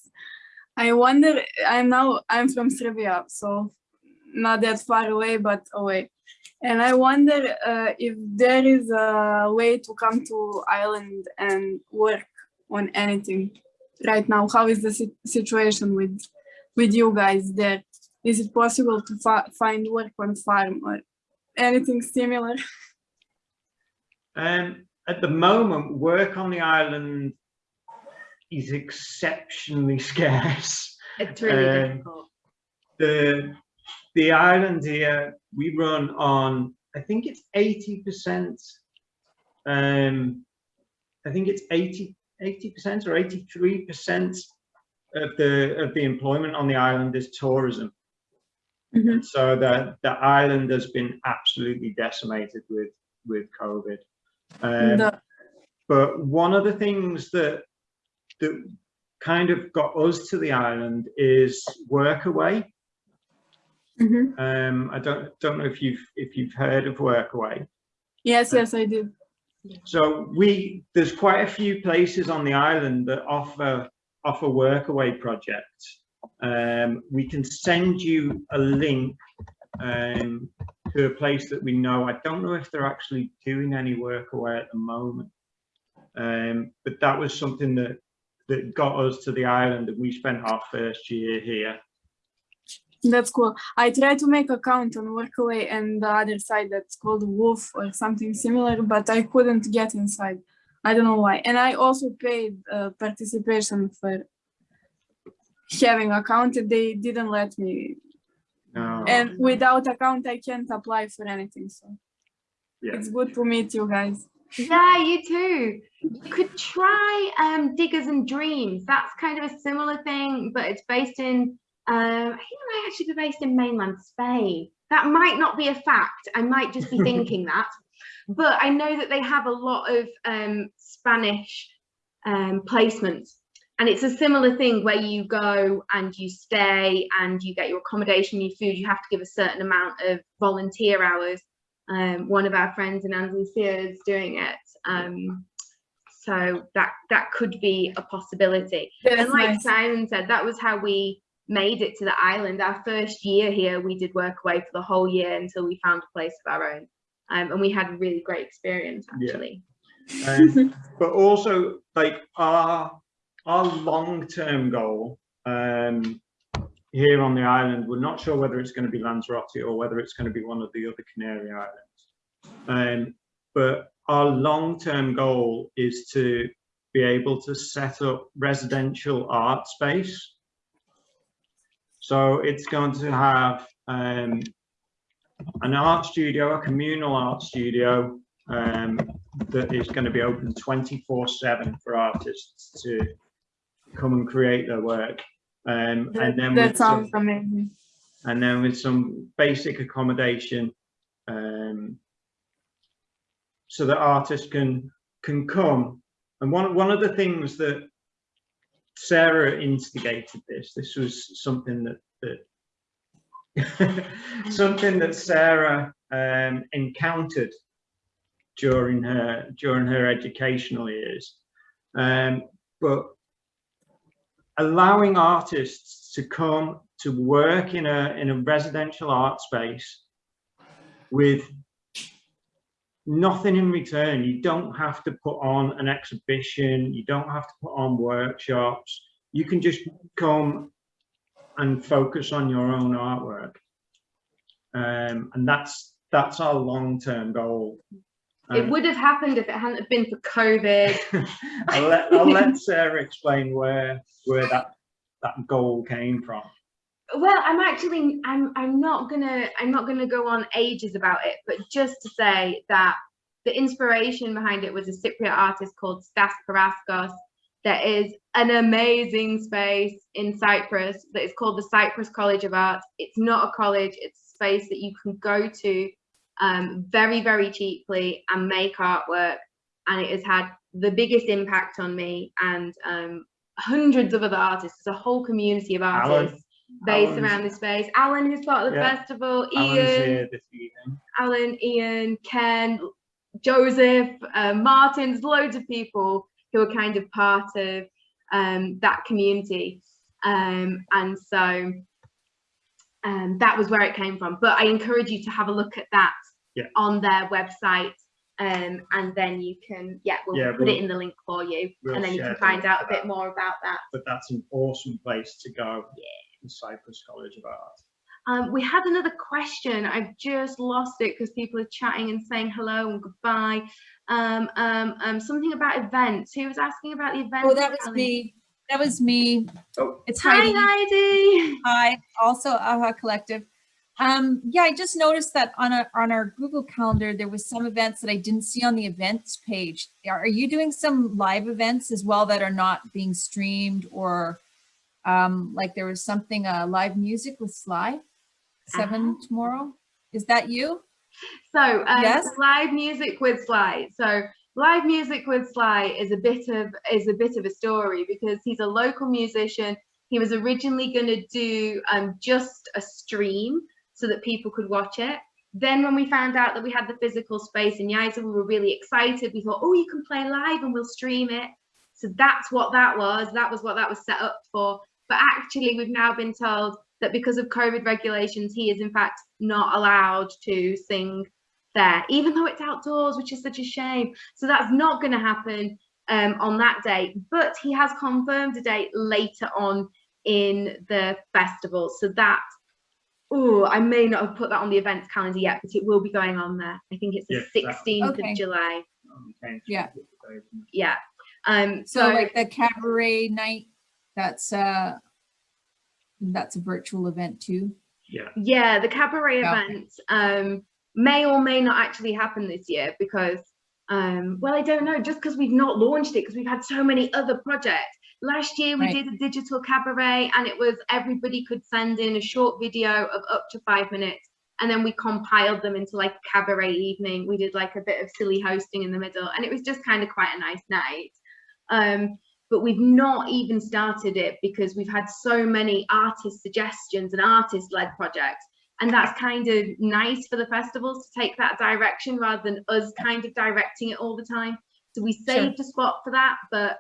I wonder, I'm now, I'm from Serbia, so not that far away, but away. And I wonder uh, if there is a way to come to Ireland and work on anything right now. How is the situation with with you guys there? Is it possible to find work on farm or anything similar? Um, at the moment, work on the island is exceptionally scarce. It's really Um, difficult. The the island here we run on. I think it's eighty percent. Um, I think it's 80 percent or eighty three percent of the of the employment on the island is tourism. Mhm. So the the island has been absolutely decimated with with COVID. Um, The- but one of the things that that kind of got us to the island is Workaway. Mhm. Um, I don't don't know if you've if you've heard of Workaway. Yes, yes, I do. So we there's quite a few places on the island that offer offer workaway projects. Um, we can send you a link um, to a place that we know. I don't know if they're actually doing any workaway at the moment, um, but that was something that that got us to the island, and we spent our first year here. That's cool. I tried to make account on Workaway and the other side that's called Wolf or something similar, but I couldn't get inside. I don't know why. And I also paid uh, participation for having account. and They didn't let me. No. And without account, I can't apply for anything. So Yeah. it's good to meet you guys. Yeah, you too. You could try um, Diggers and Dreams. That's kind of a similar thing, but it's based in, um, I think it might actually be based in mainland Spain. That might not be a fact. I might just be thinking that. But I know that they have a lot of um, Spanish um, placements. And it's a similar thing where you go and you stay and you get your accommodation, your food. You have to give a certain amount of volunteer hours um, one of our friends in Andalusia is doing it. Um, so that that could be a possibility. That's and like nice. Simon said, that was how we made it to the island. Our first year here, we did work away for the whole year until we found a place of our own. Um, and we had a really great experience Yeah. actually. Um, but also like our our long-term goal um, here on the island, we're not sure whether it's going to be Lanzarote or whether it's going to be one of the other Canary Islands. Um, but our long-term goal is to be able to set up residential art space. So it's going to have um, an art studio, a communal art studio um, that is going to be open 24 7 for artists to come and create their work. Um, and then that with some- amazing. and then with some basic accommodation um, so that artists can can come and one one of the things that Sarah instigated this. This was something that that something that Sarah um, encountered during her during her educational years. Um, but allowing artists to come to work in a in a residential art space with nothing in return. You don't have to put on an exhibition. You don't have to put on workshops. You can just come and focus on your own artwork. Um, and that's that's our long-term goal. It Um, would have happened if it hadn't been for COVID. I'll let, I'll let Sarah explain where where that that goal came from. Well i'm actually i'm i'm not gonna i'm not gonna go on ages about it but just to say that the inspiration behind it was a cypriot artist called stass paraskos there is an amazing space in cyprus that is called the cyprus college of art it's not a college it's a space that you can go to um, very very cheaply and make artwork and it has had the biggest impact on me and um, hundreds of other artists. There's a whole community of artists based Alan's- around this space. Alan, who's part of the Yeah. festival, Ian, here this evening. Alan, Ian, Ken, Joseph, uh, Martins, loads of people who are kind of part of um, that community. Um, and so um, that was where it came from. But I encourage you to have a look at that Yeah. on their website. Um, and then you can, yeah, we'll Yeah, put we'll- it in the link for you. we'll and then you can find out a bit that. more about that. But that's an awesome place to go. Yeah. The Cyprus College of Art. Um, we had another question. I've just lost it because people are chatting and saying hello and goodbye. Um, um, um, something about events. Who was asking about the events? Oh, that was Helen? me. That was me. Oh. It's Hi, Heidi. Heidi. Hi, also AHA Collective. Um, yeah, I just noticed that on our on our Google Calendar there was some events that I didn't see on the events page. Are are you doing some live events as well that are not being streamed or um, like there was something uh, live music with Sly seven tomorrow? Is that you? So um, Yes? live music with Sly. So live music with Sly is a bit of is a bit of a story because he's a local musician. He was originally going to do um, just a stream so that people could watch it. Then when we found out that we had the physical space in Yaiza, we were really excited. We thought, oh, you can play live and we'll stream it. So that's what that was. That was what that was set up for. But actually, we've now been told that because of COVID regulations, he is in fact not allowed to sing there, even though it's outdoors, which is such a shame. So that's not going to happen um, on that date. But he has confirmed a date later on in the festival. So that, oh, I may not have put that on the events calendar yet, but it will be going on there. I think it's the Yeah, 16th Okay. of July. Okay. Yeah. Yeah. Um, So like the cabaret night, that's uh that's a virtual event too. Yeah. Yeah, the cabaret Yeah. event um, may or may not actually happen this year because, um, well, I don't know, just because we've not launched it because we've had so many other projects. Last year we Right. did a digital cabaret and it was everybody could send in a short video of up to five minutes and then we compiled them into like a cabaret evening. We did like a bit of silly hosting in the middle and it was just kind of quite a nice night. Um, but we've not even started it because we've had so many artist suggestions and artist led projects. And that's kind of nice for the festivals to take that direction rather than us kind of directing it all the time. So we saved a spot for that but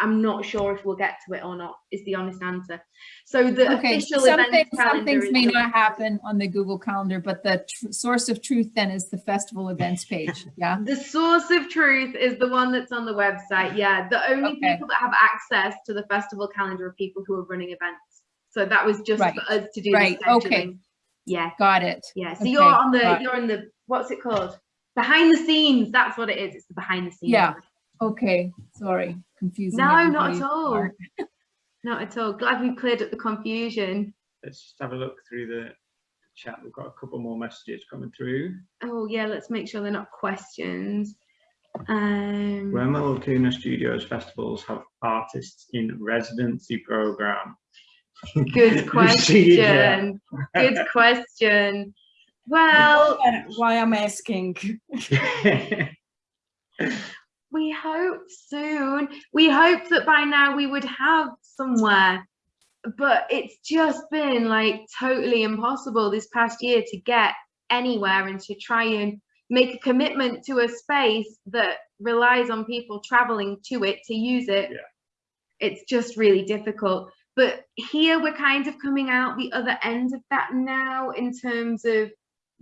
i'm not sure if we'll get to it or not is the honest answer so the Okay, official some event things, some things may not happen on the Google Calendar, but the tr- source of truth then is the festival events page. Yeah. The source of truth is the one that's on the website. Yeah, the only Okay. people that have access to the festival calendar are people who are running events. So that was just Right. for us to do. Right, okay. Yeah. Got it. Yeah. So Okay, you're on the got you're on the what's it called? Behind the scenes. That's what it is. It's the behind the scenes. Yeah. Okay. Sorry. Confusing. No, not at all. Not at all. Glad we cleared up the confusion. Let's just have a look through the chat. We've got a couple more messages coming through. Oh yeah, let's make sure they're not questions. Um When will Lacuna Studios festivals have artists in residency program? good question. Good question. Well, why I'm asking. we hope soon. We hope that by now we would have somewhere, but it's just been like totally impossible this past year to get anywhere and to try and make a commitment to a space that relies on people traveling to it to use it. It's just really difficult. But here we're kind of coming out the other end of that now in terms of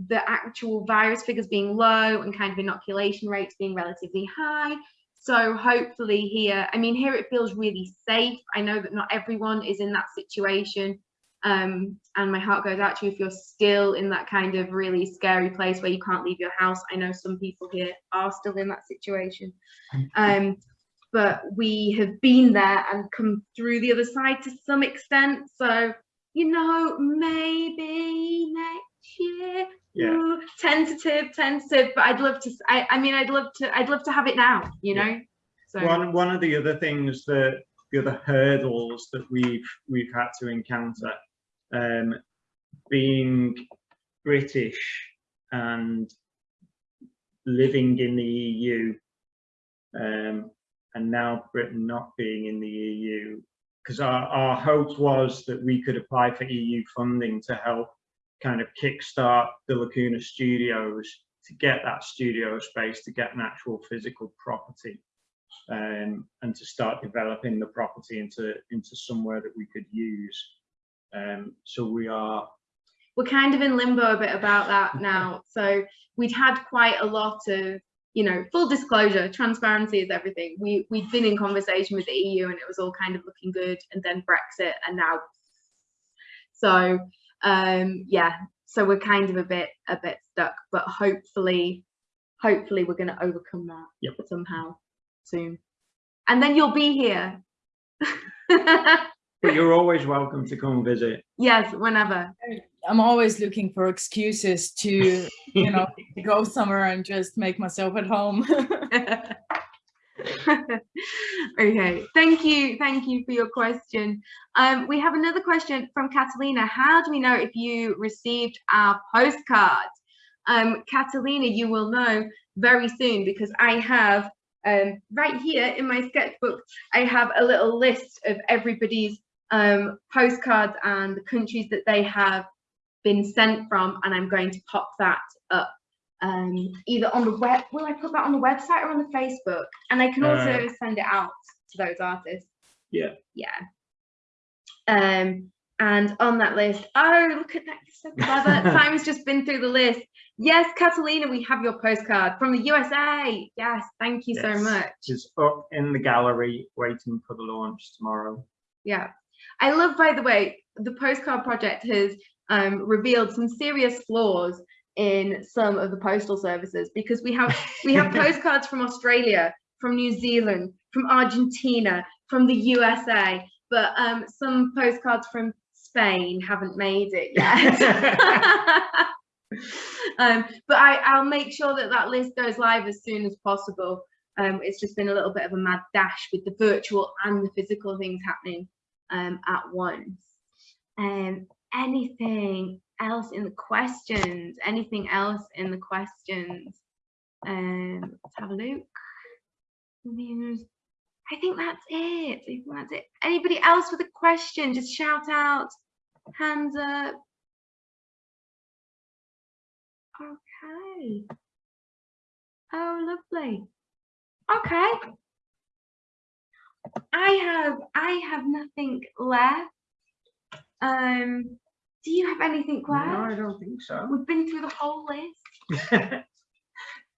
the actual virus figures being low and kind of inoculation rates being relatively high. So hopefully here, I mean, here it feels really safe. I know that not everyone is in that situation. Um, and my heart goes out to you if you're still in that kind of really scary place where you can't leave your house. I know some people here are still in that situation. Um, but we have been there and come through the other side to some extent. So, you know, maybe next year Yeah. Ooh, tentative, tentative, but I'd love to. I, I mean, I'd love to. I'd love to have it now. You Yeah. know. So One one of the other things that the other hurdles that we've we've had to encounter, um, being British and living in the EU, um, and now Britain not being in the EU, because our, our hope was that we could apply for EU funding to help kind of kickstart the Lacuna Studios to get that studio space, to get an actual physical property. um, and to start developing the property into into somewhere that we could use. Um, so we are we're kind of in limbo a bit about that now. So we'd had quite a lot of, you know, full disclosure, transparency is everything. We we'd been in conversation with the EU and it was all kind of looking good, and then Brexit, and now. So um, yeah, so we're kind of a bit a bit stuck, but hopefully, hopefully we're going to overcome that Yep. somehow soon, and then you'll be here. but you're always welcome to come visit. yes, whenever. I'm always looking for excuses to, you know, go somewhere and just make myself at home. okay, thank you, thank you for your question. Um, we have another question from Catalina. How do we know if you received our postcard? Um, Catalina, you will know very soon because I have um, right here in my sketchbook, I have a little list of everybody's um, postcards and the countries that they have been sent from, and I'm going to pop that up um, either on the web. Will I put that on the website or on the Facebook? And I can also Uh, send it out to those artists. Yeah. Yeah. Um, and on that list, oh, look at that, so clever. Simon's just been through the list. Yes, Catalina, we have your postcard from the USA. Yes, thank you so much. It's up in the gallery waiting for the launch tomorrow. Yeah. I love, by the way, the postcard project has um, revealed some serious flaws in some of the postal services because we have we have postcards from Australia, from New Zealand, from Argentina, from the USA, but um, some postcards from Spain haven't made it yet. um, but I, I'll make sure that that list goes live as soon as possible. Um, it's just been a little bit of a mad dash with the virtual and the physical things happening um, at once. Um, anything else in the questions? Anything else in the questions? Um, let's have a look. I think that's it. I think that's it. Anybody else with a question? Just shout out, hands up. Okay. Oh, lovely. Okay. I have I have nothing left. Um, do you have anything left? No, I don't think so. We've been through the whole list.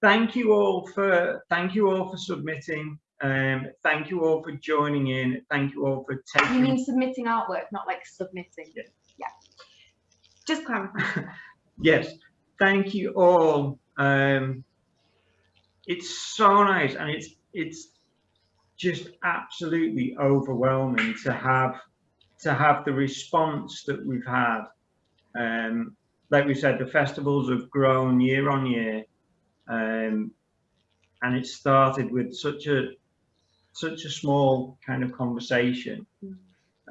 thank you all for thank you all for submitting. Um, thank you all for joining in. Thank you all for taking. You mean submitting artwork, not like submitting. Yeah. Just clarify. yes, thank you all. Um, it's so nice, and it's it's just absolutely overwhelming to have to have the response that we've had. Um, like we said, the festivals have grown year on year, um, and it started with such a such a small kind of conversation,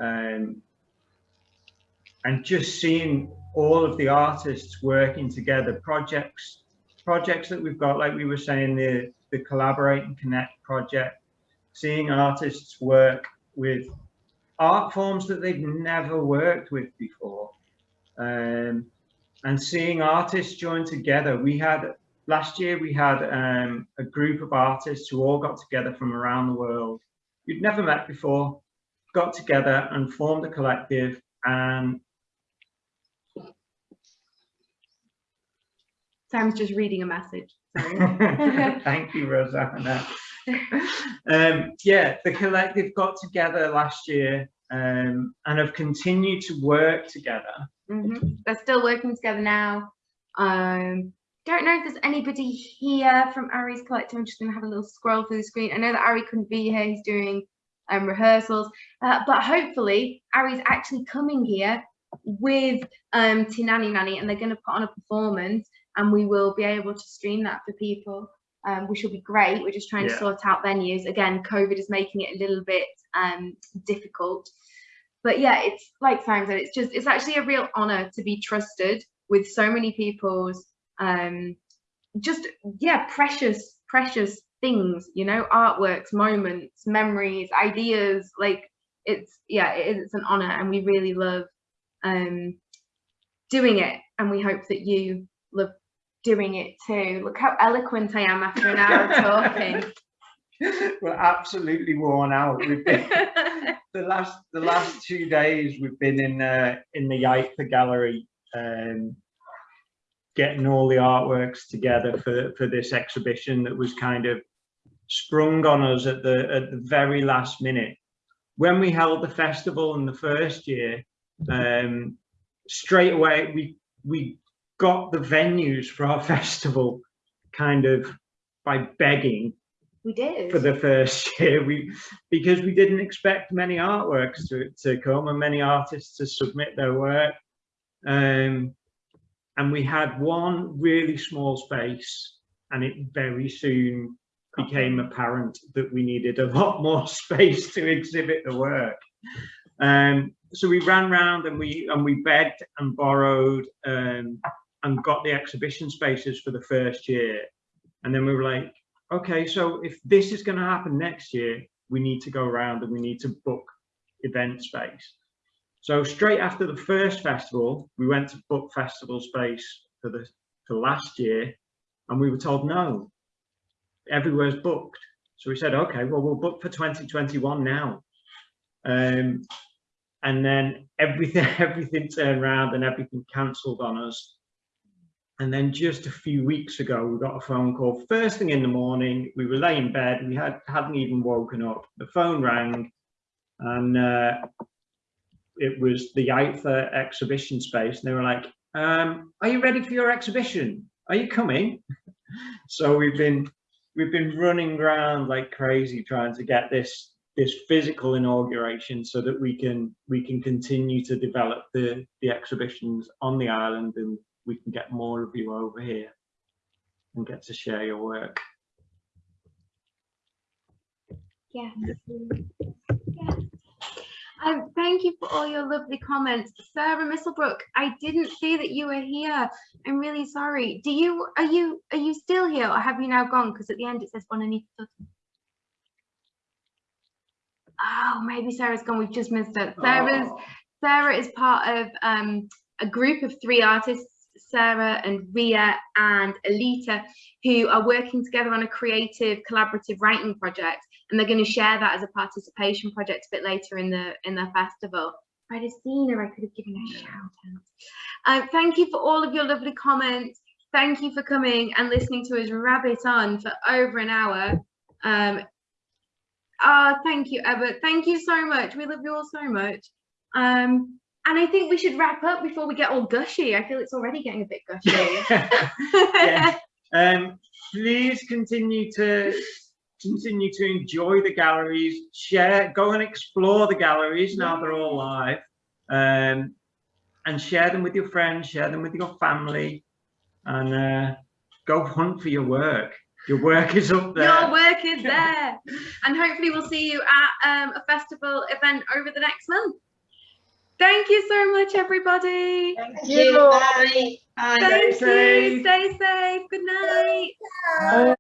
um, and just seeing all of the artists working together, projects projects that we've got, like we were saying, the the collaborate and connect project, seeing artists work with art forms that they've never worked with before. Um, and seeing artists join together. We had, last year we had um, a group of artists who all got together from around the world. You'd never met before, got together and formed a collective and Sam's just reading a message. Sorry. Thank you, Rosanna. um, yeah, the collective got together last year um, and have continued to work together. Mhm. They're still working together now. Um, don't know if there's anybody here from Ari's collective. I'm just going to have a little scroll through the screen. I know that Ari couldn't be here. He's doing um, rehearsals, uh, but hopefully Ari's actually coming here with um, Tinani Nani, and they're going to put on a performance, and we will be able to stream that for people, um, which will be great. We're just trying to sort out venues. Again, COVID is making it a little bit um, difficult but yeah it's like Simon said it's just it's actually a real honor to be trusted with so many people's um just yeah precious precious things you know artworks moments memories ideas like it's yeah it, it's an honor and we really love um doing it and we hope that you love doing it too. Look how eloquent i am after an hour of talking. We're absolutely worn out. We've been, the last the last two days we've been in uh, in the Yaiza gallery um, getting all the artworks together for for this exhibition that was kind of sprung on us at the at the very last minute. When we held the festival in the first year um, straight away we we got the venues for our festival kind of by begging We did. for the first year. We because we didn't expect many artworks to, to come and many artists to submit their work. Um, and we had one really small space and it very soon became apparent that we needed a lot more space to exhibit the work. Um, so we ran round and we and we begged and borrowed um, and got the exhibition spaces for the first year and then we were like okay, so if this is going to happen next year, we need to go around and we need to book event space. So straight after the first festival, we went to book festival space for the for last year, and we were told no, everywhere's booked. So we said, okay, well we'll book for 2021 now. Um, and then everything everything turned around and everything cancelled on us. And then just a few weeks ago, we got a phone call first thing in the morning. We were laying in bed. We had, hadn't even woken up. The phone rang and uh, it was the IFA exhibition space. And they were like, um, are you ready for your exhibition? Are you coming? so we've been we've been running around like crazy trying to get this this physical inauguration so that we can we can continue to develop the the exhibitions on the island and we can get more of you over here and get to share your work. Yes. Yes. Um, thank you for all your lovely comments. Sarah Misselbrook, I didn't see that you were here. I'm really sorry. Do you, are you, are you still here or have you now gone? Because at the end it says Bonanita. Oh, maybe Sarah's gone. We've just missed it. Sarah's, Sarah is part of um, a group of three artists Sarah and Ria and Alita, who are working together on a creative collaborative writing project, and they're going to share that as a participation project a bit later in the in their festival. If I'd have seen her, I could have given a shout out. Um, thank you for all of your lovely comments. Thank you for coming and listening to us rabbit on for over an hour. Um, oh, thank you, Ebert. Thank you so much. We love you all so much. Um, and I think we should wrap up before we get all gushy. I feel it's already getting a bit gushy. yeah. um, please continue to continue to enjoy the galleries, share, go and explore the galleries now they're all live, um, and share them with your friends, share them with your family, and uh, go hunt for your work. Your work is up there. Your work is there. and hopefully we'll see you at um, a festival event over the next month. Thank you so much, everybody. Thank you. Bye. Bye. Thank Stay you. safe. Stay safe. Good night.